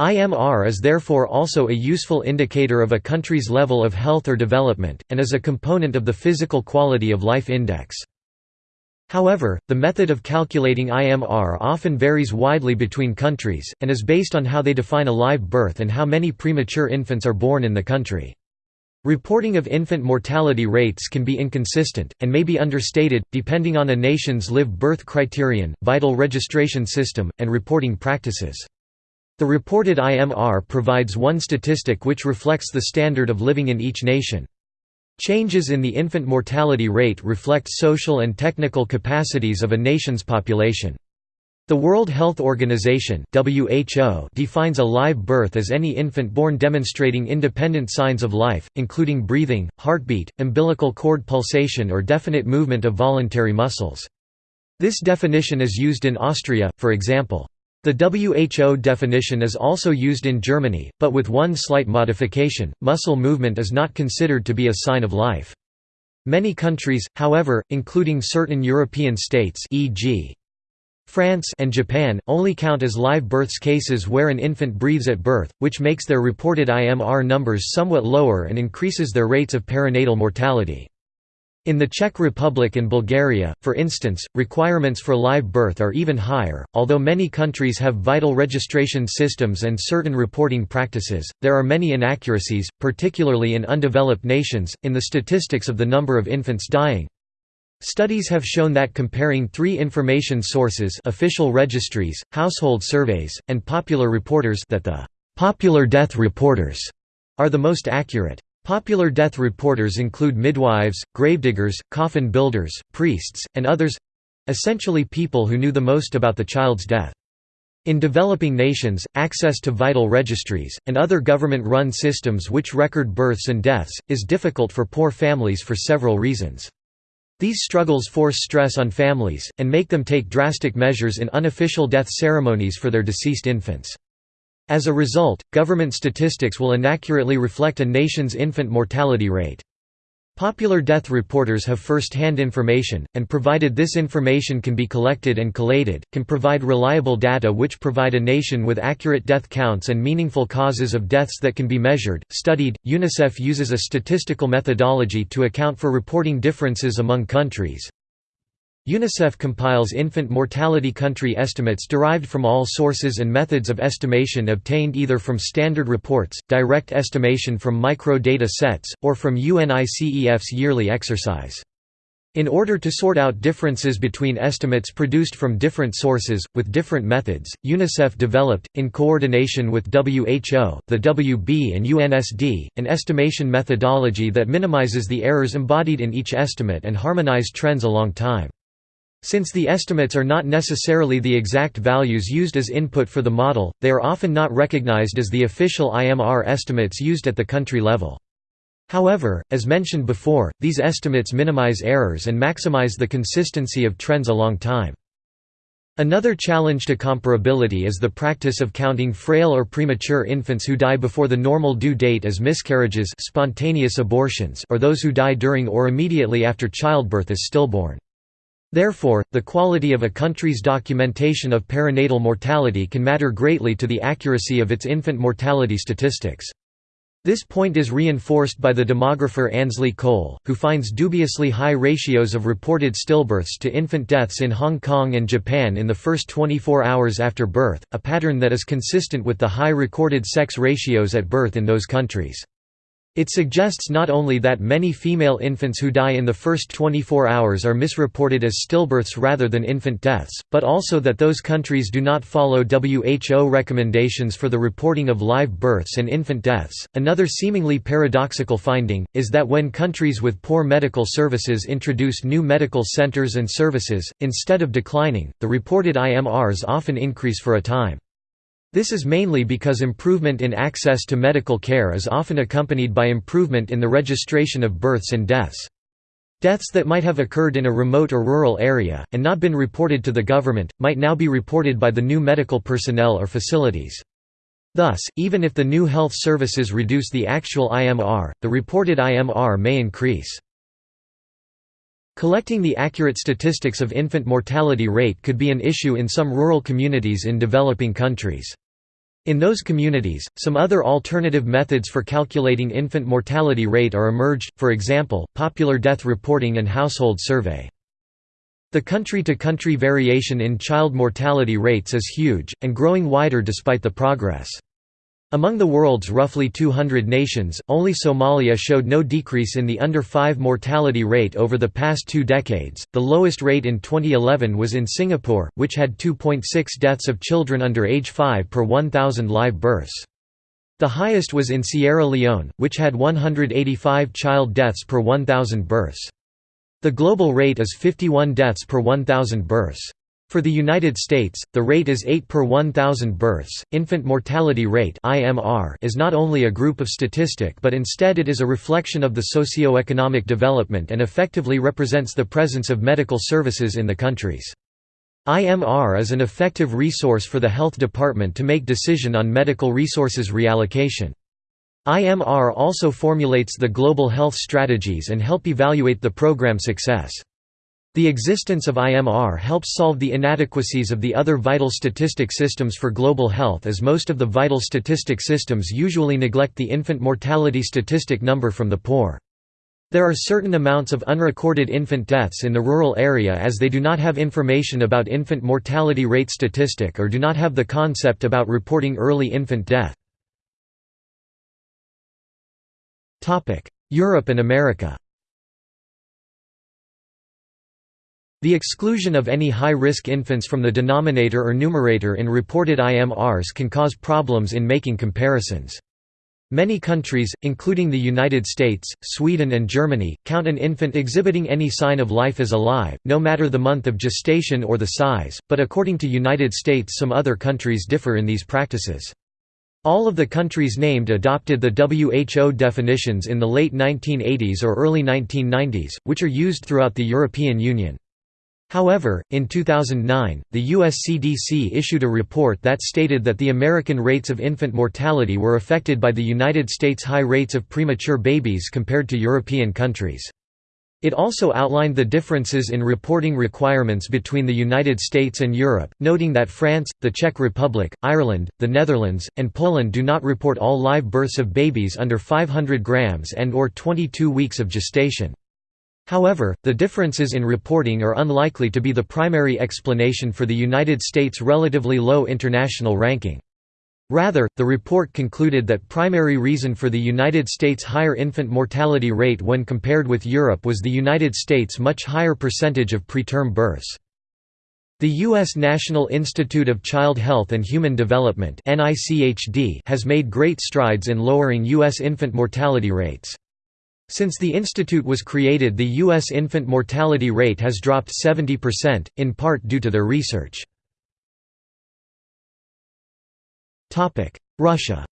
IMR is therefore also a useful indicator of a country's level of health or development, and is a component of the Physical Quality of Life Index. However, the method of calculating IMR often varies widely between countries, and is based on how they define a live birth and how many premature infants are born in the country. Reporting of infant mortality rates can be inconsistent, and may be understated, depending on a nation's live birth criterion, vital registration system, and reporting practices. The reported IMR provides one statistic which reflects the standard of living in each nation. Changes in the infant mortality rate reflect social and technical capacities of a nation's population. The World Health Organization (WHO) defines a live birth as any infant born demonstrating independent signs of life, including breathing, heartbeat, umbilical cord pulsation or definite movement of voluntary muscles. This definition is used in Austria, for example. The WHO definition is also used in Germany, but with one slight modification, muscle movement is not considered to be a sign of life. Many countries, however, including certain European states e.g. France and Japan, only count as live births cases where an infant breathes at birth, which makes their reported IMR numbers somewhat lower and increases their rates of perinatal mortality. In the Czech Republic and Bulgaria, for instance, requirements for live birth are even higher. Although many countries have vital registration systems and certain reporting practices, there are many inaccuracies, particularly in undeveloped nations, in the statistics of the number of infants dying. Studies have shown that comparing three information sources official registries, household surveys, and popular reporters that the «popular death reporters» are the most accurate. Popular death reporters include midwives, gravediggers, coffin builders, priests, and others—essentially people who knew the most about the child's death. In developing nations, access to vital registries, and other government-run systems which record births and deaths, is difficult for poor families for several reasons. These struggles force stress on families, and make them take drastic measures in unofficial death ceremonies for their deceased infants. As a result, government statistics will inaccurately reflect a nation's infant mortality rate. Popular death reporters have first-hand information, and provided this information can be collected and collated, can provide reliable data which provide a nation with accurate death counts and meaningful causes of deaths that can be measured, studied. UNICEF uses a statistical methodology to account for reporting differences among countries. UNICEF compiles infant mortality country estimates derived from all sources and methods of estimation obtained either from standard reports, direct estimation from micro-data sets, or from UNICEF's yearly exercise. In order to sort out differences between estimates produced from different sources, with different methods, UNICEF developed, in coordination with WHO, the WB and UNSD, an estimation methodology that minimizes the errors embodied in each estimate and harmonize trends along time. Since the estimates are not necessarily the exact values used as input for the model, they are often not recognized as the official IMR estimates used at the country level. However, as mentioned before, these estimates minimize errors and maximize the consistency of trends along time. Another challenge to comparability is the practice of counting frail or premature infants who die before the normal due date as miscarriages spontaneous abortions or those who die during or immediately after childbirth as stillborn. Therefore, the quality of a country's documentation of perinatal mortality can matter greatly to the accuracy of its infant mortality statistics. This point is reinforced by the demographer Ansley Coale, who finds dubiously high ratios of reported stillbirths to infant deaths in Hong Kong and Japan in the first 24 hours after birth, a pattern that is consistent with the high recorded sex ratios at birth in those countries. It suggests not only that many female infants who die in the first 24 hours are misreported as stillbirths rather than infant deaths, but also that those countries do not follow WHO recommendations for the reporting of live births and infant deaths. Another seemingly paradoxical finding is that when countries with poor medical services introduce new medical centers and services, instead of declining, the reported IMRs often increase for a time. This is mainly because improvement in access to medical care is often accompanied by improvement in the registration of births and deaths. Deaths that might have occurred in a remote or rural area, and not been reported to the government, might now be reported by the new medical personnel or facilities. Thus, even if the new health services reduce the actual IMR, the reported IMR may increase. Collecting the accurate statistics of infant mortality rate could be an issue in some rural communities in developing countries. In those communities, some other alternative methods for calculating infant mortality rate are emerged, for example, popular death reporting and household survey. The country-to-country -country variation in child mortality rates is huge, and growing wider despite the progress. Among the world's roughly 200 nations, only Somalia showed no decrease in the under 5 mortality rate over the past two decades. The lowest rate in 2011 was in Singapore, which had 2.6 deaths of children under age 5 per 1,000 live births. The highest was in Sierra Leone, which had 185 child deaths per 1,000 births. The global rate is 51 deaths per 1,000 births. For the United States, the rate is 8 per 1,000 births. Infant mortality rate (IMR) is not only a group of statistic but instead it is a reflection of the socio-economic development and effectively represents the presence of medical services in the countries. IMR is an effective resource for the health department to make decision on medical resources reallocation. IMR also formulates the global health strategies and help evaluate the program success. The existence of IMR helps solve the inadequacies of the other vital statistic systems for global health as most of the vital statistic systems usually neglect the infant mortality statistic number from the poor. There are certain amounts of unrecorded infant deaths in the rural area as they do not have information about infant mortality rate statistic or do not have the concept about reporting early infant death. Europe and America The exclusion of any high-risk infants from the denominator or numerator in reported IMRs can cause problems in making comparisons. Many countries, including the United States, Sweden and Germany, count an infant exhibiting any sign of life as alive, no matter the month of gestation or the size, but according to the United States some other countries differ in these practices. All of the countries named adopted the WHO definitions in the late 1980s or early 1990s, which are used throughout the European Union. However, in 2009, the US CDC issued a report that stated that the American rates of infant mortality were affected by the United States' high rates of premature babies compared to European countries. It also outlined the differences in reporting requirements between the United States and Europe, noting that France, the Czech Republic, Ireland, the Netherlands, and Poland do not report all live births of babies under 500 grams and or 22 weeks of gestation. However, the differences in reporting are unlikely to be the primary explanation for the United States' relatively low international ranking. Rather, the report concluded that primary reason for the United States' higher infant mortality rate when compared with Europe was the United States' much higher percentage of preterm births. The U.S. National Institute of Child Health and Human Development has made great strides in lowering U.S. infant mortality rates. Since the institute was created the U.S. infant mortality rate has dropped 70%, in part due to their research. Russia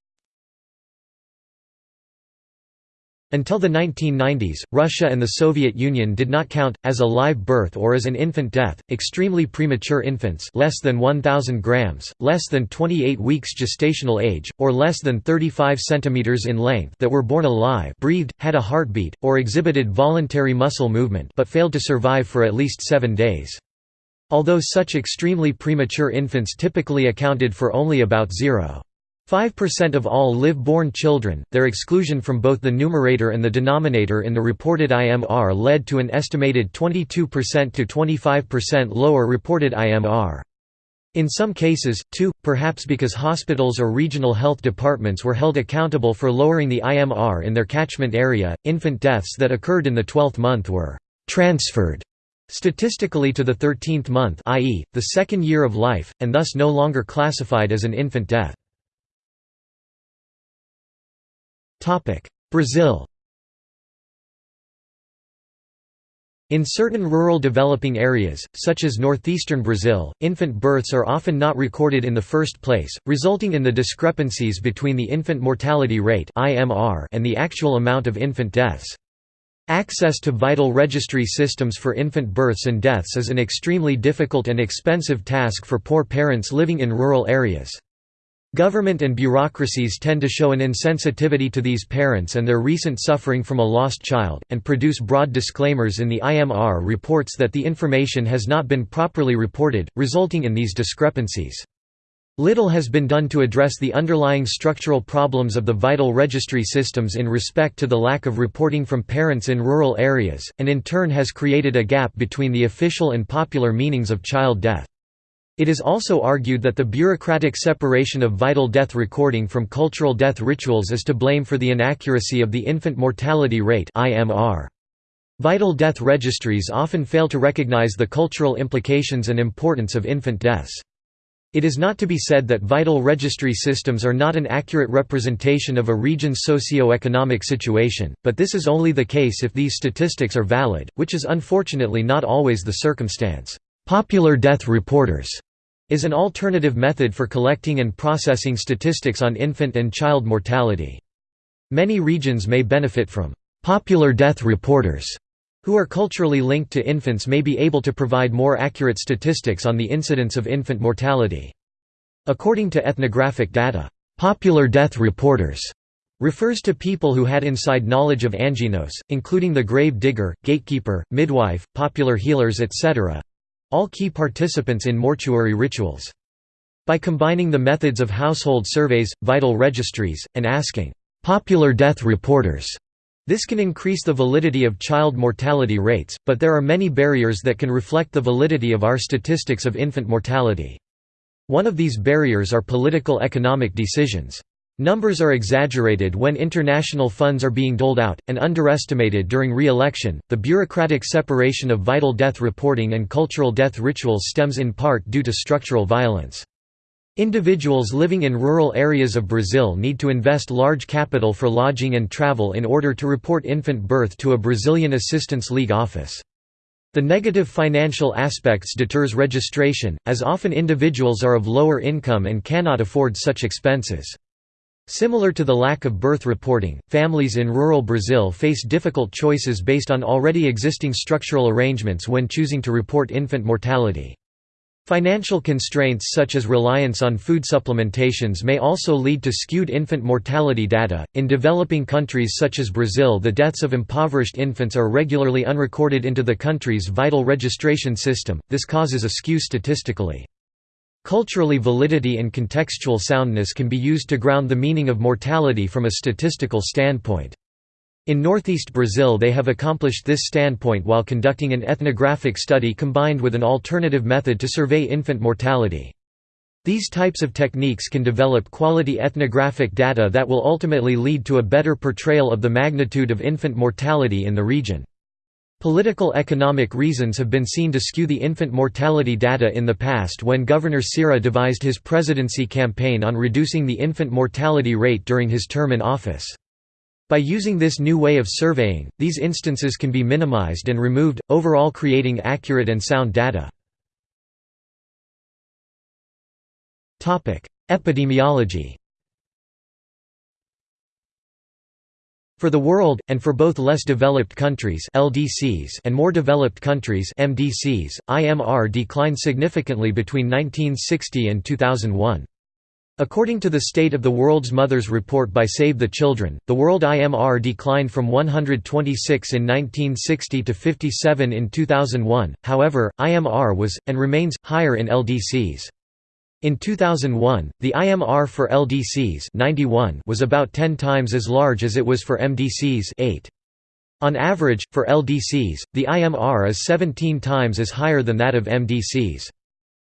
Until the 1990s, Russia and the Soviet Union did not count, as a live birth or as an infant death, extremely premature infants less than 1,000 grams, less than 28 weeks gestational age, or less than 35 cm in length that were born alive breathed, had a heartbeat, or exhibited voluntary muscle movement but failed to survive for at least seven days. Although such extremely premature infants typically accounted for only about 0.5% of all live-born children, their exclusion from both the numerator and the denominator in the reported IMR led to an estimated 22% to 25% lower reported IMR. In some cases, too, perhaps because hospitals or regional health departments were held accountable for lowering the IMR in their catchment area, infant deaths that occurred in the 12th month were transferred Statistically to the 13th month i.e., the second year of life, and thus no longer classified as an infant death. Brazil In certain rural developing areas, such as northeastern Brazil, infant births are often not recorded in the first place, resulting in the discrepancies between the infant mortality rate and the actual amount of infant deaths. Access to vital registry systems for infant births and deaths is an extremely difficult and expensive task for poor parents living in rural areas. Government and bureaucracies tend to show an insensitivity to these parents and their recent suffering from a lost child, and produce broad disclaimers in the IMR reports that the information has not been properly reported, resulting in these discrepancies. Little has been done to address the underlying structural problems of the vital registry systems in respect to the lack of reporting from parents in rural areas, and in turn has created a gap between the official and popular meanings of child death. It is also argued that the bureaucratic separation of vital death recording from cultural death rituals is to blame for the inaccuracy of the infant mortality rate Vital death registries often fail to recognize the cultural implications and importance of infant deaths. It is not to be said that vital registry systems are not an accurate representation of a region's socio-economic situation, but this is only the case if these statistics are valid, which is unfortunately not always the circumstance. Popular death reporters is an alternative method for collecting and processing statistics on infant and child mortality. Many regions may benefit from popular death reporters who are culturally linked to infants may be able to provide more accurate statistics on the incidence of infant mortality. According to ethnographic data, "...popular death reporters." refers to people who had inside knowledge of anjinhos, including the grave digger, gatekeeper, midwife, popular healers etc.—all key participants in mortuary rituals. By combining the methods of household surveys, vital registries, and asking, "...popular death reporters," This can increase the validity of child mortality rates, but there are many barriers that can reflect the validity of our statistics of infant mortality. One of these barriers are political economic decisions. Numbers are exaggerated when international funds are being doled out, and underestimated during re-election. The bureaucratic separation of vital death reporting and cultural death rituals stems in part due to structural violence. Individuals living in rural areas of Brazil need to invest large capital for lodging and travel in order to report infant birth to a Brazilian Assistance League office. The negative financial aspects deters registration, as often individuals are of lower income and cannot afford such expenses. Similar to the lack of birth reporting, families in rural Brazil face difficult choices based on already existing structural arrangements when choosing to report infant mortality. Financial constraints such as reliance on food supplementations may also lead to skewed infant mortality data. In developing countries such as Brazil, the deaths of impoverished infants are regularly unrecorded into the country's vital registration system, this causes a skew statistically. Culturally validity and contextual soundness can be used to ground the meaning of mortality from a statistical standpoint. In northeast Brazil they have accomplished this standpoint while conducting an ethnographic study combined with an alternative method to survey infant mortality. These types of techniques can develop quality ethnographic data that will ultimately lead to a better portrayal of the magnitude of infant mortality in the region. Political economic reasons have been seen to skew the infant mortality data in the past when Governor Sira devised his presidency campaign on reducing the infant mortality rate during his term in office. By using this new way of surveying, these instances can be minimized and removed, overall creating accurate and sound data. Epidemiology For the world, and for both less developed countries LDCs and more developed countries MDCs, IMR declined significantly between 1960 and 2001. According to the State of the World's Mothers report by Save the Children, the world IMR declined from 126 in 1960 to 57 in 2001, however, IMR was, and remains, higher in LDCs. In 2001, the IMR for LDCs 91 was about 10 times as large as it was for MDCs 8. On average, for LDCs, the IMR is 17 times as higher than that of MDCs.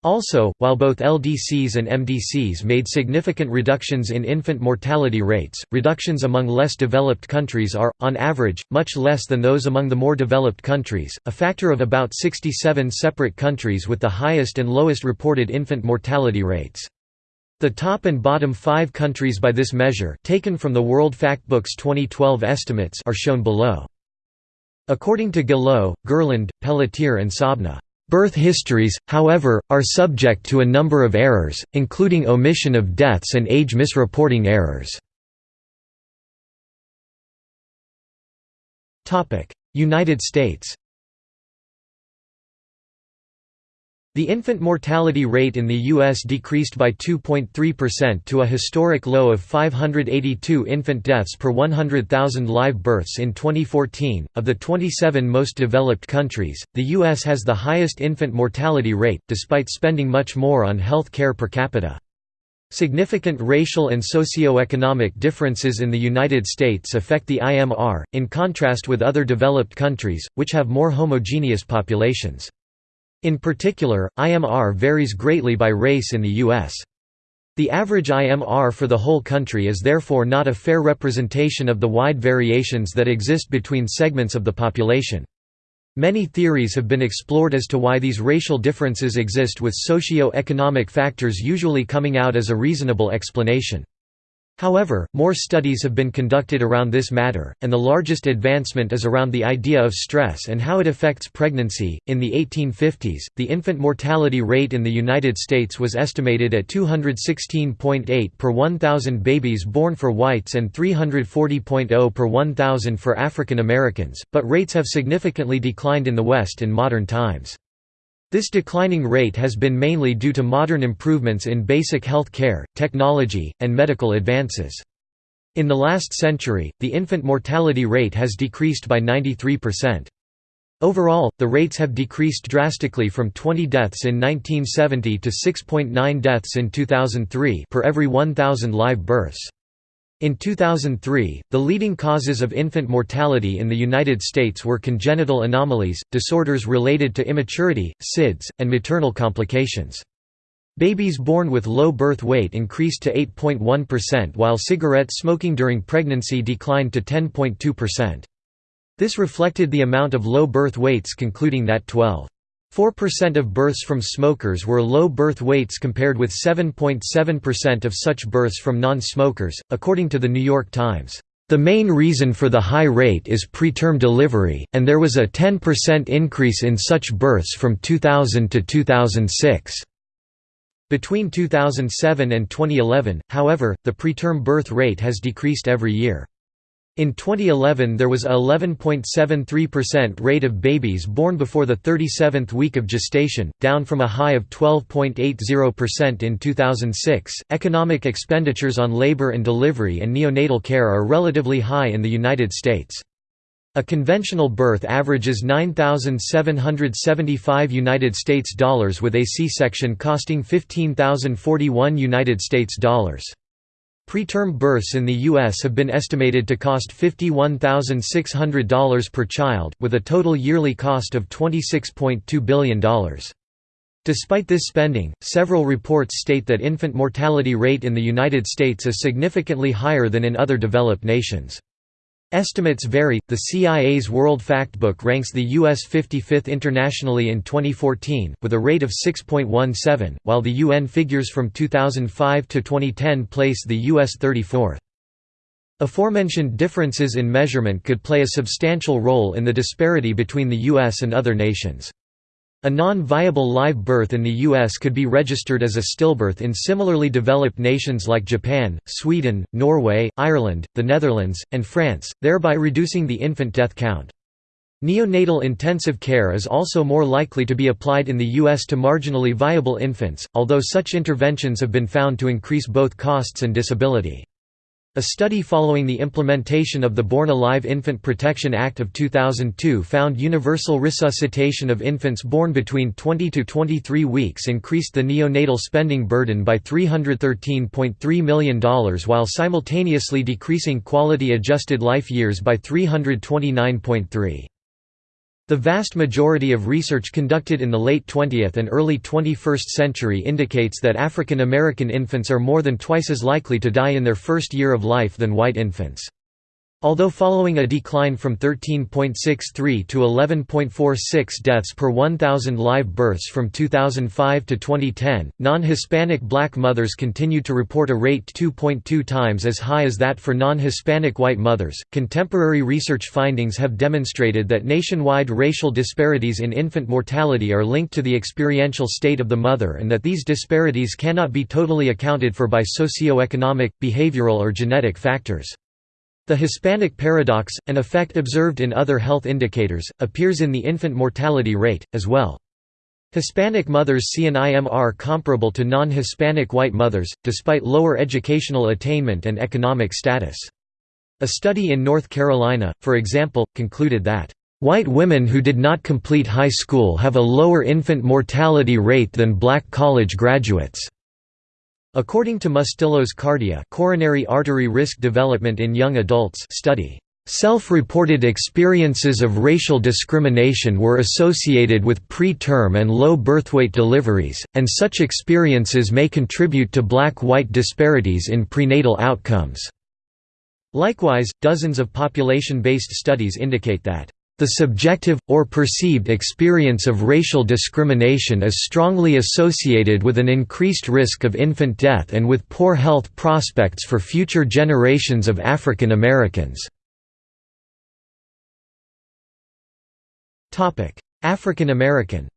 Also, while both LDCs and MDCs made significant reductions in infant mortality rates, reductions among less developed countries are, on average, much less than those among the more developed countries, a factor of about 67 separate countries with the highest and lowest reported infant mortality rates. The top and bottom five countries by this measure taken from the World Factbook's 2012 estimates are shown below. According to Guillot, Gerland, Pelletier and Saabneh Birth histories, however, are subject to a number of errors, including omission of deaths and age misreporting errors. United States The infant mortality rate in the U.S. decreased by 2.3% to a historic low of 582 infant deaths per 100,000 live births in 2014. Of the 27 most developed countries, the U.S. has the highest infant mortality rate, despite spending much more on health care per capita. Significant racial and socio-economic differences in the United States affect the IMR, in contrast with other developed countries, which have more homogeneous populations. In particular, IMR varies greatly by race in the U.S. The average IMR for the whole country is therefore not a fair representation of the wide variations that exist between segments of the population. Many theories have been explored as to why these racial differences exist with socio-economic factors usually coming out as a reasonable explanation. However, more studies have been conducted around this matter, and the largest advancement is around the idea of stress and how it affects pregnancy. In the 1850s, the infant mortality rate in the United States was estimated at 216.8 per 1,000 babies born for whites and 340.0 per 1,000 for African Americans, but rates have significantly declined in the West in modern times. This declining rate has been mainly due to modern improvements in basic health care, technology, and medical advances. In the last century, the infant mortality rate has decreased by 93%. Overall, the rates have decreased drastically from 20 deaths in 1970 to 6.9 deaths in 2003 per every 1,000 live births. In 2003, the leading causes of infant mortality in the United States were congenital anomalies, disorders related to immaturity, SIDS, and maternal complications. Babies born with low birth weight increased to 8.1% while cigarette smoking during pregnancy declined to 10.2%. This reflected the amount of low birth weights concluding that 12 4% of births from smokers were low birth weights compared with 7.7% of such births from non-smokers, according to The New York Times. The main reason for the high rate is preterm delivery, and there was a 10% increase in such births from 2000 to 2006. Between 2007 and 2011, however, the preterm birth rate has decreased every year. In 2011 there was a 11.73% rate of babies born before the 37th week of gestation, down from a high of 12.80% in 2006. Economic expenditures on labor and delivery and neonatal care are relatively high in the United States. A conventional birth averages 9775 United States dollars with a C-section costing 15041 United States dollars. Preterm births in the U.S. have been estimated to cost $51,600 per child, with a total yearly cost of $26.2 billion. Despite this spending, several reports state that infant mortality rate in the United States is significantly higher than in other developed nations. Estimates vary. The CIA's World Factbook ranks the U.S. 55th internationally in 2014, with a rate of 6.17, while the UN figures from 2005 to 2010 place the U.S. 34th. Aforementioned differences in measurement could play a substantial role in the disparity between the U.S. and other nations. A non-viable live birth in the U.S. could be registered as a stillbirth in similarly developed nations like Japan, Sweden, Norway, Ireland, the Netherlands, and France, thereby reducing the infant death count. Neonatal intensive care is also more likely to be applied in the U.S. to marginally viable infants, although such interventions have been found to increase both costs and disability. A study following the implementation of the Born Alive Infant Protection Act of 2002 found universal resuscitation of infants born between 20 to 23 weeks increased the neonatal spending burden by $313.3 million while simultaneously decreasing quality adjusted life years by 329.3. The vast majority of research conducted in the late 20th and early 21st century indicates that African American infants are more than twice as likely to die in their first year of life than white infants. Although following a decline from 13.63 to 11.46 deaths per 1,000 live births from 2005 to 2010, non-Hispanic black mothers continue to report a rate 2.2 times as high as that for non-Hispanic white mothers. Contemporary research findings have demonstrated that nationwide racial disparities in infant mortality are linked to the experiential state of the mother and that these disparities cannot be totally accounted for by socioeconomic, behavioral or genetic factors. The Hispanic paradox, an effect observed in other health indicators, appears in the infant mortality rate, as well. Hispanic mothers see an IMR comparable to non-Hispanic white mothers, despite lower educational attainment and economic status. A study in North Carolina, for example, concluded that, "...white women who did not complete high school have a lower infant mortality rate than black college graduates." According to Mustillo's Cardia coronary artery risk development in young adults study, Self-reported experiences of racial discrimination were associated with preterm and low birthweight deliveries, and such experiences may contribute to black-white disparities in prenatal outcomes. Likewise, dozens of population-based studies indicate that the subjective, or perceived experience of racial discrimination is strongly associated with an increased risk of infant death and with poor health prospects for future generations of African Americans. African American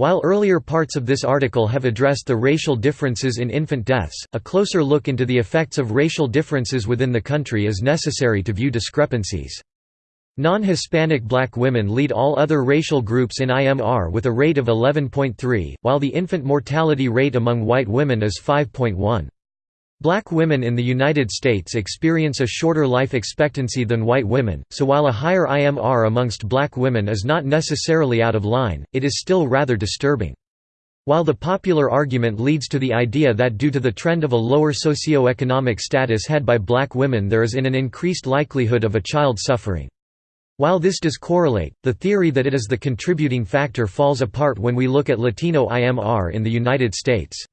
While earlier parts of this article have addressed the racial differences in infant deaths, a closer look into the effects of racial differences within the country is necessary to view discrepancies. Non-Hispanic black women lead all other racial groups in IMR with a rate of 11.3, while the infant mortality rate among white women is 5.1. Black women in the United States experience a shorter life expectancy than white women, so while a higher IMR amongst black women is not necessarily out of line, it is still rather disturbing. While the popular argument leads to the idea that due to the trend of a lower socio-economic status had by black women there is in an increased likelihood of a child suffering. While this does correlate, the theory that it is the contributing factor falls apart when we look at Latino IMR in the United States.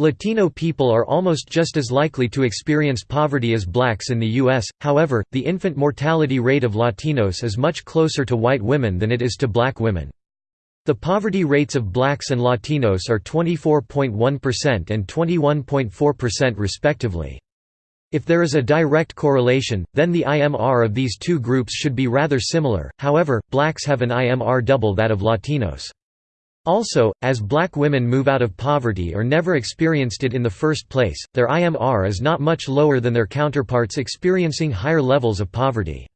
Latino people are almost just as likely to experience poverty as blacks in the U.S., however, the infant mortality rate of Latinos is much closer to white women than it is to black women. The poverty rates of blacks and Latinos are 24.1% and 21.4% respectively. If there is a direct correlation, then the IMR of these two groups should be rather similar, however, blacks have an IMR double that of Latinos. Also, as black women move out of poverty or never experienced it in the first place, their IMR is not much lower than their counterparts experiencing higher levels of poverty.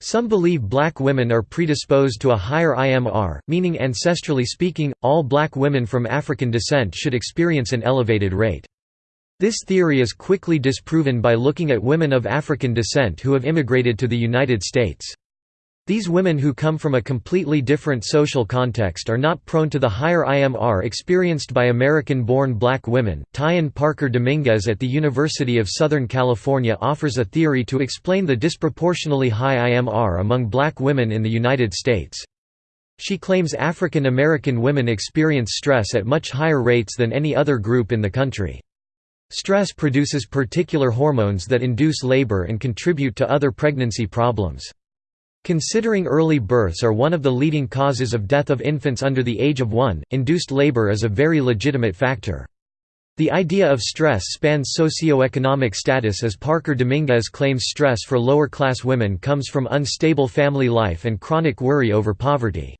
Some believe black women are predisposed to a higher IMR, meaning ancestrally speaking, all black women from African descent should experience an elevated rate. This theory is quickly disproven by looking at women of African descent who have immigrated to the United States. These women who come from a completely different social context are not prone to the higher IMR experienced by American-born black women. Tyan Parker Dominguez at the University of Southern California offers a theory to explain the disproportionately high IMR among black women in the United States. She claims African American women experience stress at much higher rates than any other group in the country. Stress produces particular hormones that induce labor and contribute to other pregnancy problems. Considering early births are one of the leading causes of death of infants under the age of one, induced labor is a very legitimate factor. The idea of stress spans socio-economic status as Parker Dominguez claims stress for lower-class women comes from unstable family life and chronic worry over poverty.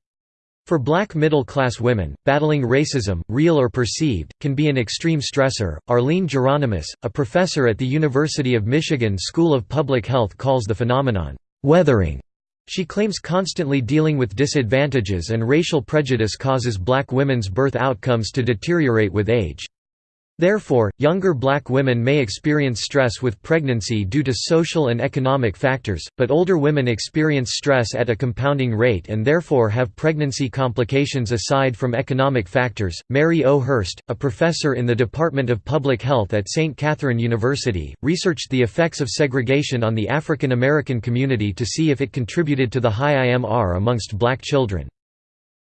For black middle-class women, battling racism, real or perceived, can be an extreme stressor. Arlene Geronimus, a professor at the University of Michigan School of Public Health calls the phenomenon, weathering. She claims constantly dealing with disadvantages and racial prejudice causes black women's birth outcomes to deteriorate with age. Therefore, younger black women may experience stress with pregnancy due to social and economic factors, but older women experience stress at a compounding rate and therefore have pregnancy complications aside from economic factors. Mary O. Hurst, a professor in the Department of Public Health at St. Catherine University, researched the effects of segregation on the African American community to see if it contributed to the high IMR amongst black children.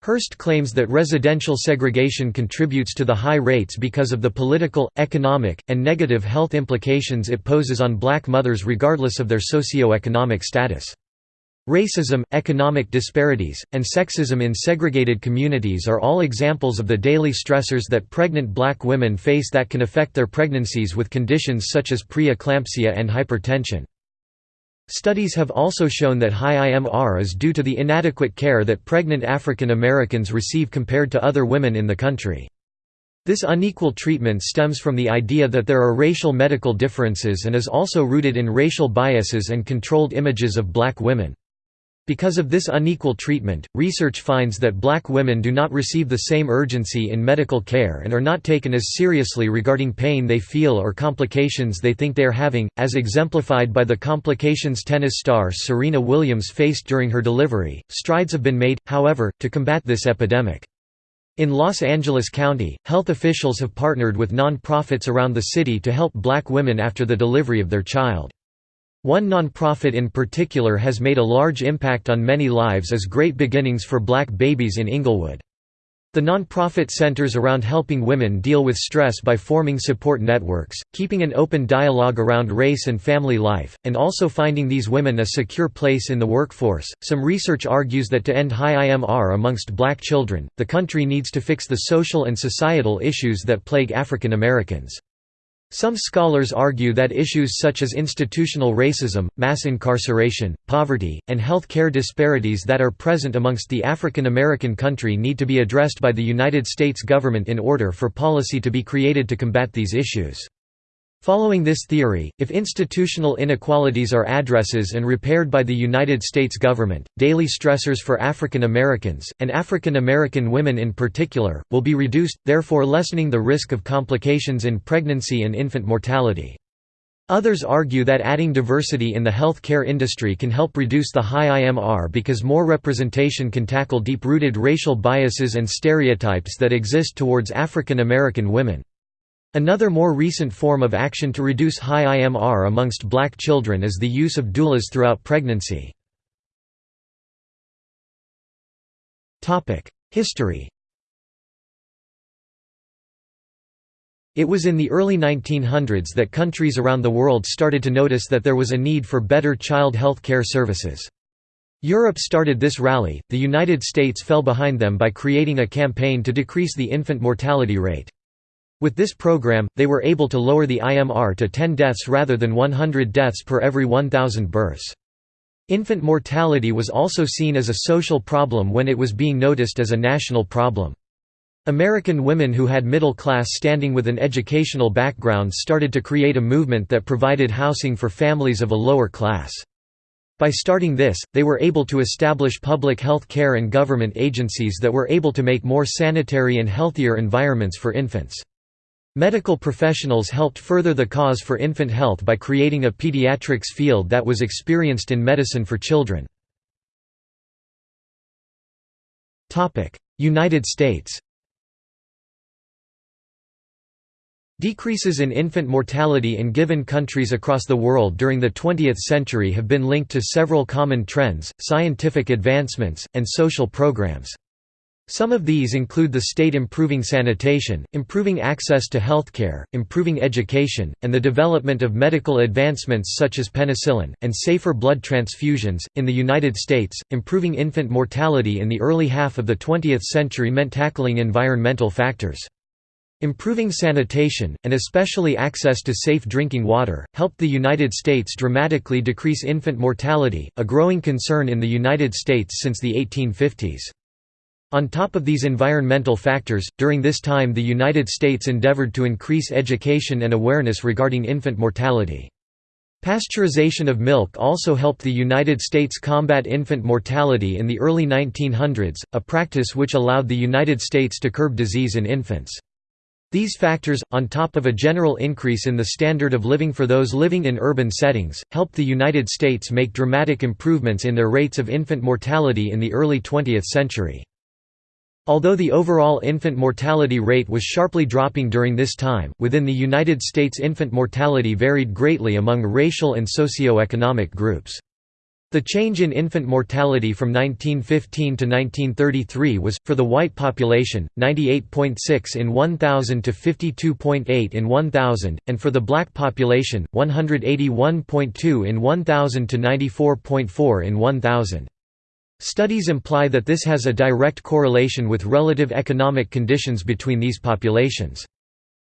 Hurst claims that residential segregation contributes to the high rates because of the political, economic, and negative health implications it poses on black mothers regardless of their socio-economic status. Racism, economic disparities, and sexism in segregated communities are all examples of the daily stressors that pregnant black women face that can affect their pregnancies with conditions such as preeclampsia and hypertension. Studies have also shown that high IMR is due to the inadequate care that pregnant African Americans receive compared to other women in the country. This unequal treatment stems from the idea that there are racial medical differences and is also rooted in racial biases and controlled images of black women. Because of this unequal treatment, research finds that black women do not receive the same urgency in medical care and are not taken as seriously regarding pain they feel or complications they think they are having, as exemplified by the complications tennis star Serena Williams faced during her delivery. Strides have been made, however, to combat this epidemic. In Los Angeles County, health officials have partnered with non-profits around the city to help black women after the delivery of their child. One nonprofit in particular has made a large impact on many lives as Great Beginnings for Black Babies in Inglewood. The nonprofit centers around helping women deal with stress by forming support networks, keeping an open dialogue around race and family life, and also finding these women a secure place in the workforce. Some research argues that to end high IMR amongst black children, the country needs to fix the social and societal issues that plague African Americans. Some scholars argue that issues such as institutional racism, mass incarceration, poverty, and health care disparities that are present amongst the African American country need to be addressed by the United States government in order for policy to be created to combat these issues. Following this theory, if institutional inequalities are addresses and repaired by the United States government, daily stressors for African Americans, and African American women in particular, will be reduced, therefore lessening the risk of complications in pregnancy and infant mortality. Others argue that adding diversity in the health care industry can help reduce the high IMR because more representation can tackle deep-rooted racial biases and stereotypes that exist towards African American women. Another more recent form of action to reduce high IMR amongst black children is the use of doulas throughout pregnancy. History It was in the early 1900s that countries around the world started to notice that there was a need for better child health care services. Europe started this rally, the United States fell behind them by creating a campaign to decrease the infant mortality rate. With this program, they were able to lower the IMR to 10 deaths rather than 100 deaths per every 1,000 births. Infant mortality was also seen as a social problem when it was being noticed as a national problem. American women who had middle class standing with an educational background started to create a movement that provided housing for families of a lower class. By starting this, they were able to establish public health care and government agencies that were able to make more sanitary and healthier environments for infants. Medical professionals helped further the cause for infant health by creating a pediatrics field that was experienced in medicine for children. United States Decreases in infant mortality in given countries across the world during the 20th century have been linked to several common trends, scientific advancements, and social programs. Some of these include the state improving sanitation, improving access to healthcare, improving education, and the development of medical advancements such as penicillin, and safer blood transfusions. In the United States, improving infant mortality in the early half of the 20th century meant tackling environmental factors. Improving sanitation, and especially access to safe drinking water, helped the United States dramatically decrease infant mortality, a growing concern in the United States since the 1850s. On top of these environmental factors, during this time the United States endeavored to increase education and awareness regarding infant mortality. Pasteurization of milk also helped the United States combat infant mortality in the early 1900s, a practice which allowed the United States to curb disease in infants. These factors, on top of a general increase in the standard of living for those living in urban settings, helped the United States make dramatic improvements in their rates of infant mortality in the early 20th century. Although the overall infant mortality rate was sharply dropping during this time, within the United States infant mortality varied greatly among racial and socio-economic groups. The change in infant mortality from 1915 to 1933 was, for the white population, 98.6 in 1,000 to 52.8 in 1,000, and for the black population, 181.2 in 1,000 to 94.4 in 1,000. Studies imply that this has a direct correlation with relative economic conditions between these populations.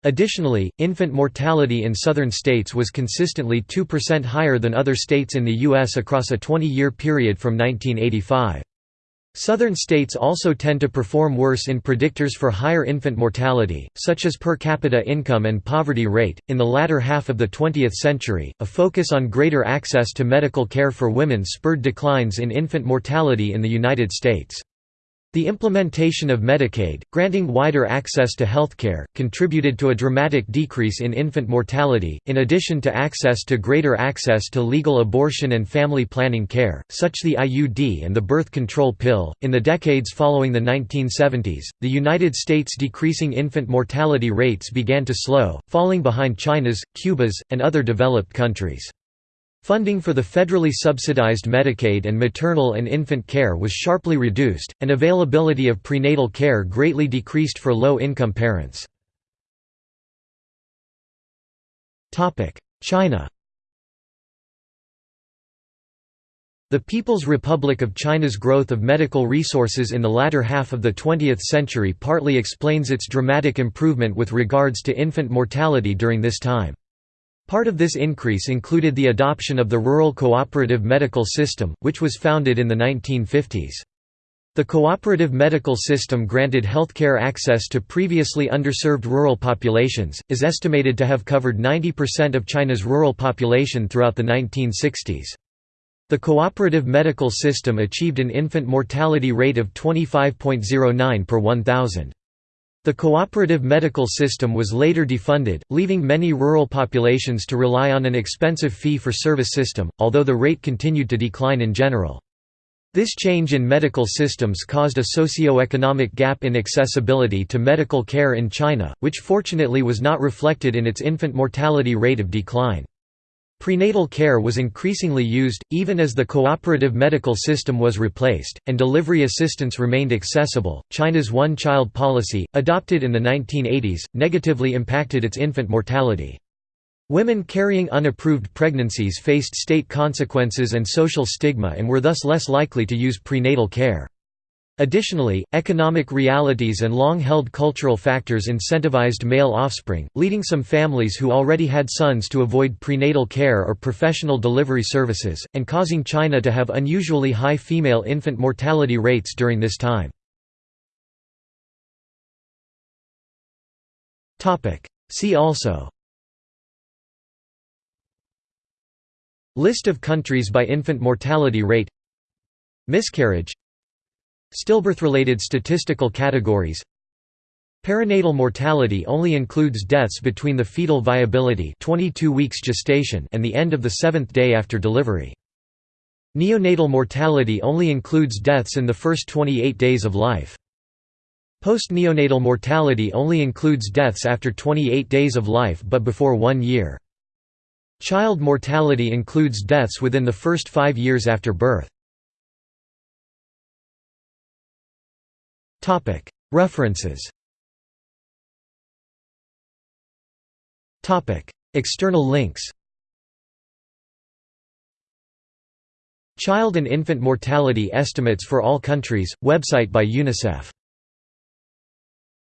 Additionally, infant mortality in southern states was consistently 2% higher than other states in the U.S. across a 20-year period from 1985. Southern states also tend to perform worse in predictors for higher infant mortality, such as per capita income and poverty rate. In the latter half of the 20th century, a focus on greater access to medical care for women spurred declines in infant mortality in the United States. The implementation of Medicaid, granting wider access to healthcare, contributed to a dramatic decrease in infant mortality, in addition to access to greater access to legal abortion and family planning care, such the IUD and the birth control pill. In the decades following the 1970s, the United States' decreasing infant mortality rates began to slow, falling behind China's, Cuba's, and other developed countries. Funding for the federally subsidized Medicaid and maternal and infant care was sharply reduced, and availability of prenatal care greatly decreased for low-income parents. China The People's Republic of China's growth of medical resources in the latter half of the 20th century partly explains its dramatic improvement with regards to infant mortality during this time. Part of this increase included the adoption of the Rural Cooperative Medical System, which was founded in the 1950s. The cooperative medical system granted healthcare access to previously underserved rural populations, is estimated to have covered 90% of China's rural population throughout the 1960s. The cooperative medical system achieved an infant mortality rate of 25.09 per 1,000. The cooperative medical system was later defunded, leaving many rural populations to rely on an expensive fee-for-service system, although the rate continued to decline in general. This change in medical systems caused a socio-economic gap in accessibility to medical care in China, which fortunately was not reflected in its infant mortality rate of decline. Prenatal care was increasingly used, even as the cooperative medical system was replaced, and delivery assistance remained accessible. China's one child policy, adopted in the 1980s, negatively impacted its infant mortality. Women carrying unapproved pregnancies faced state consequences and social stigma and were thus less likely to use prenatal care. Additionally, economic realities and long-held cultural factors incentivized male offspring, leading some families who already had sons to avoid prenatal care or professional delivery services, and causing China to have unusually high female infant mortality rates during this time. See also List of countries by infant mortality rate Miscarriage Stillbirth-related statistical categories Perinatal mortality only includes deaths between the fetal viability 22 weeks gestation and the end of the seventh day after delivery. Neonatal mortality only includes deaths in the first 28 days of life. Post-neonatal mortality only includes deaths after 28 days of life but before one year. Child mortality includes deaths within the first five years after birth. References. External links. Child and infant mortality estimates for all countries, website by UNICEF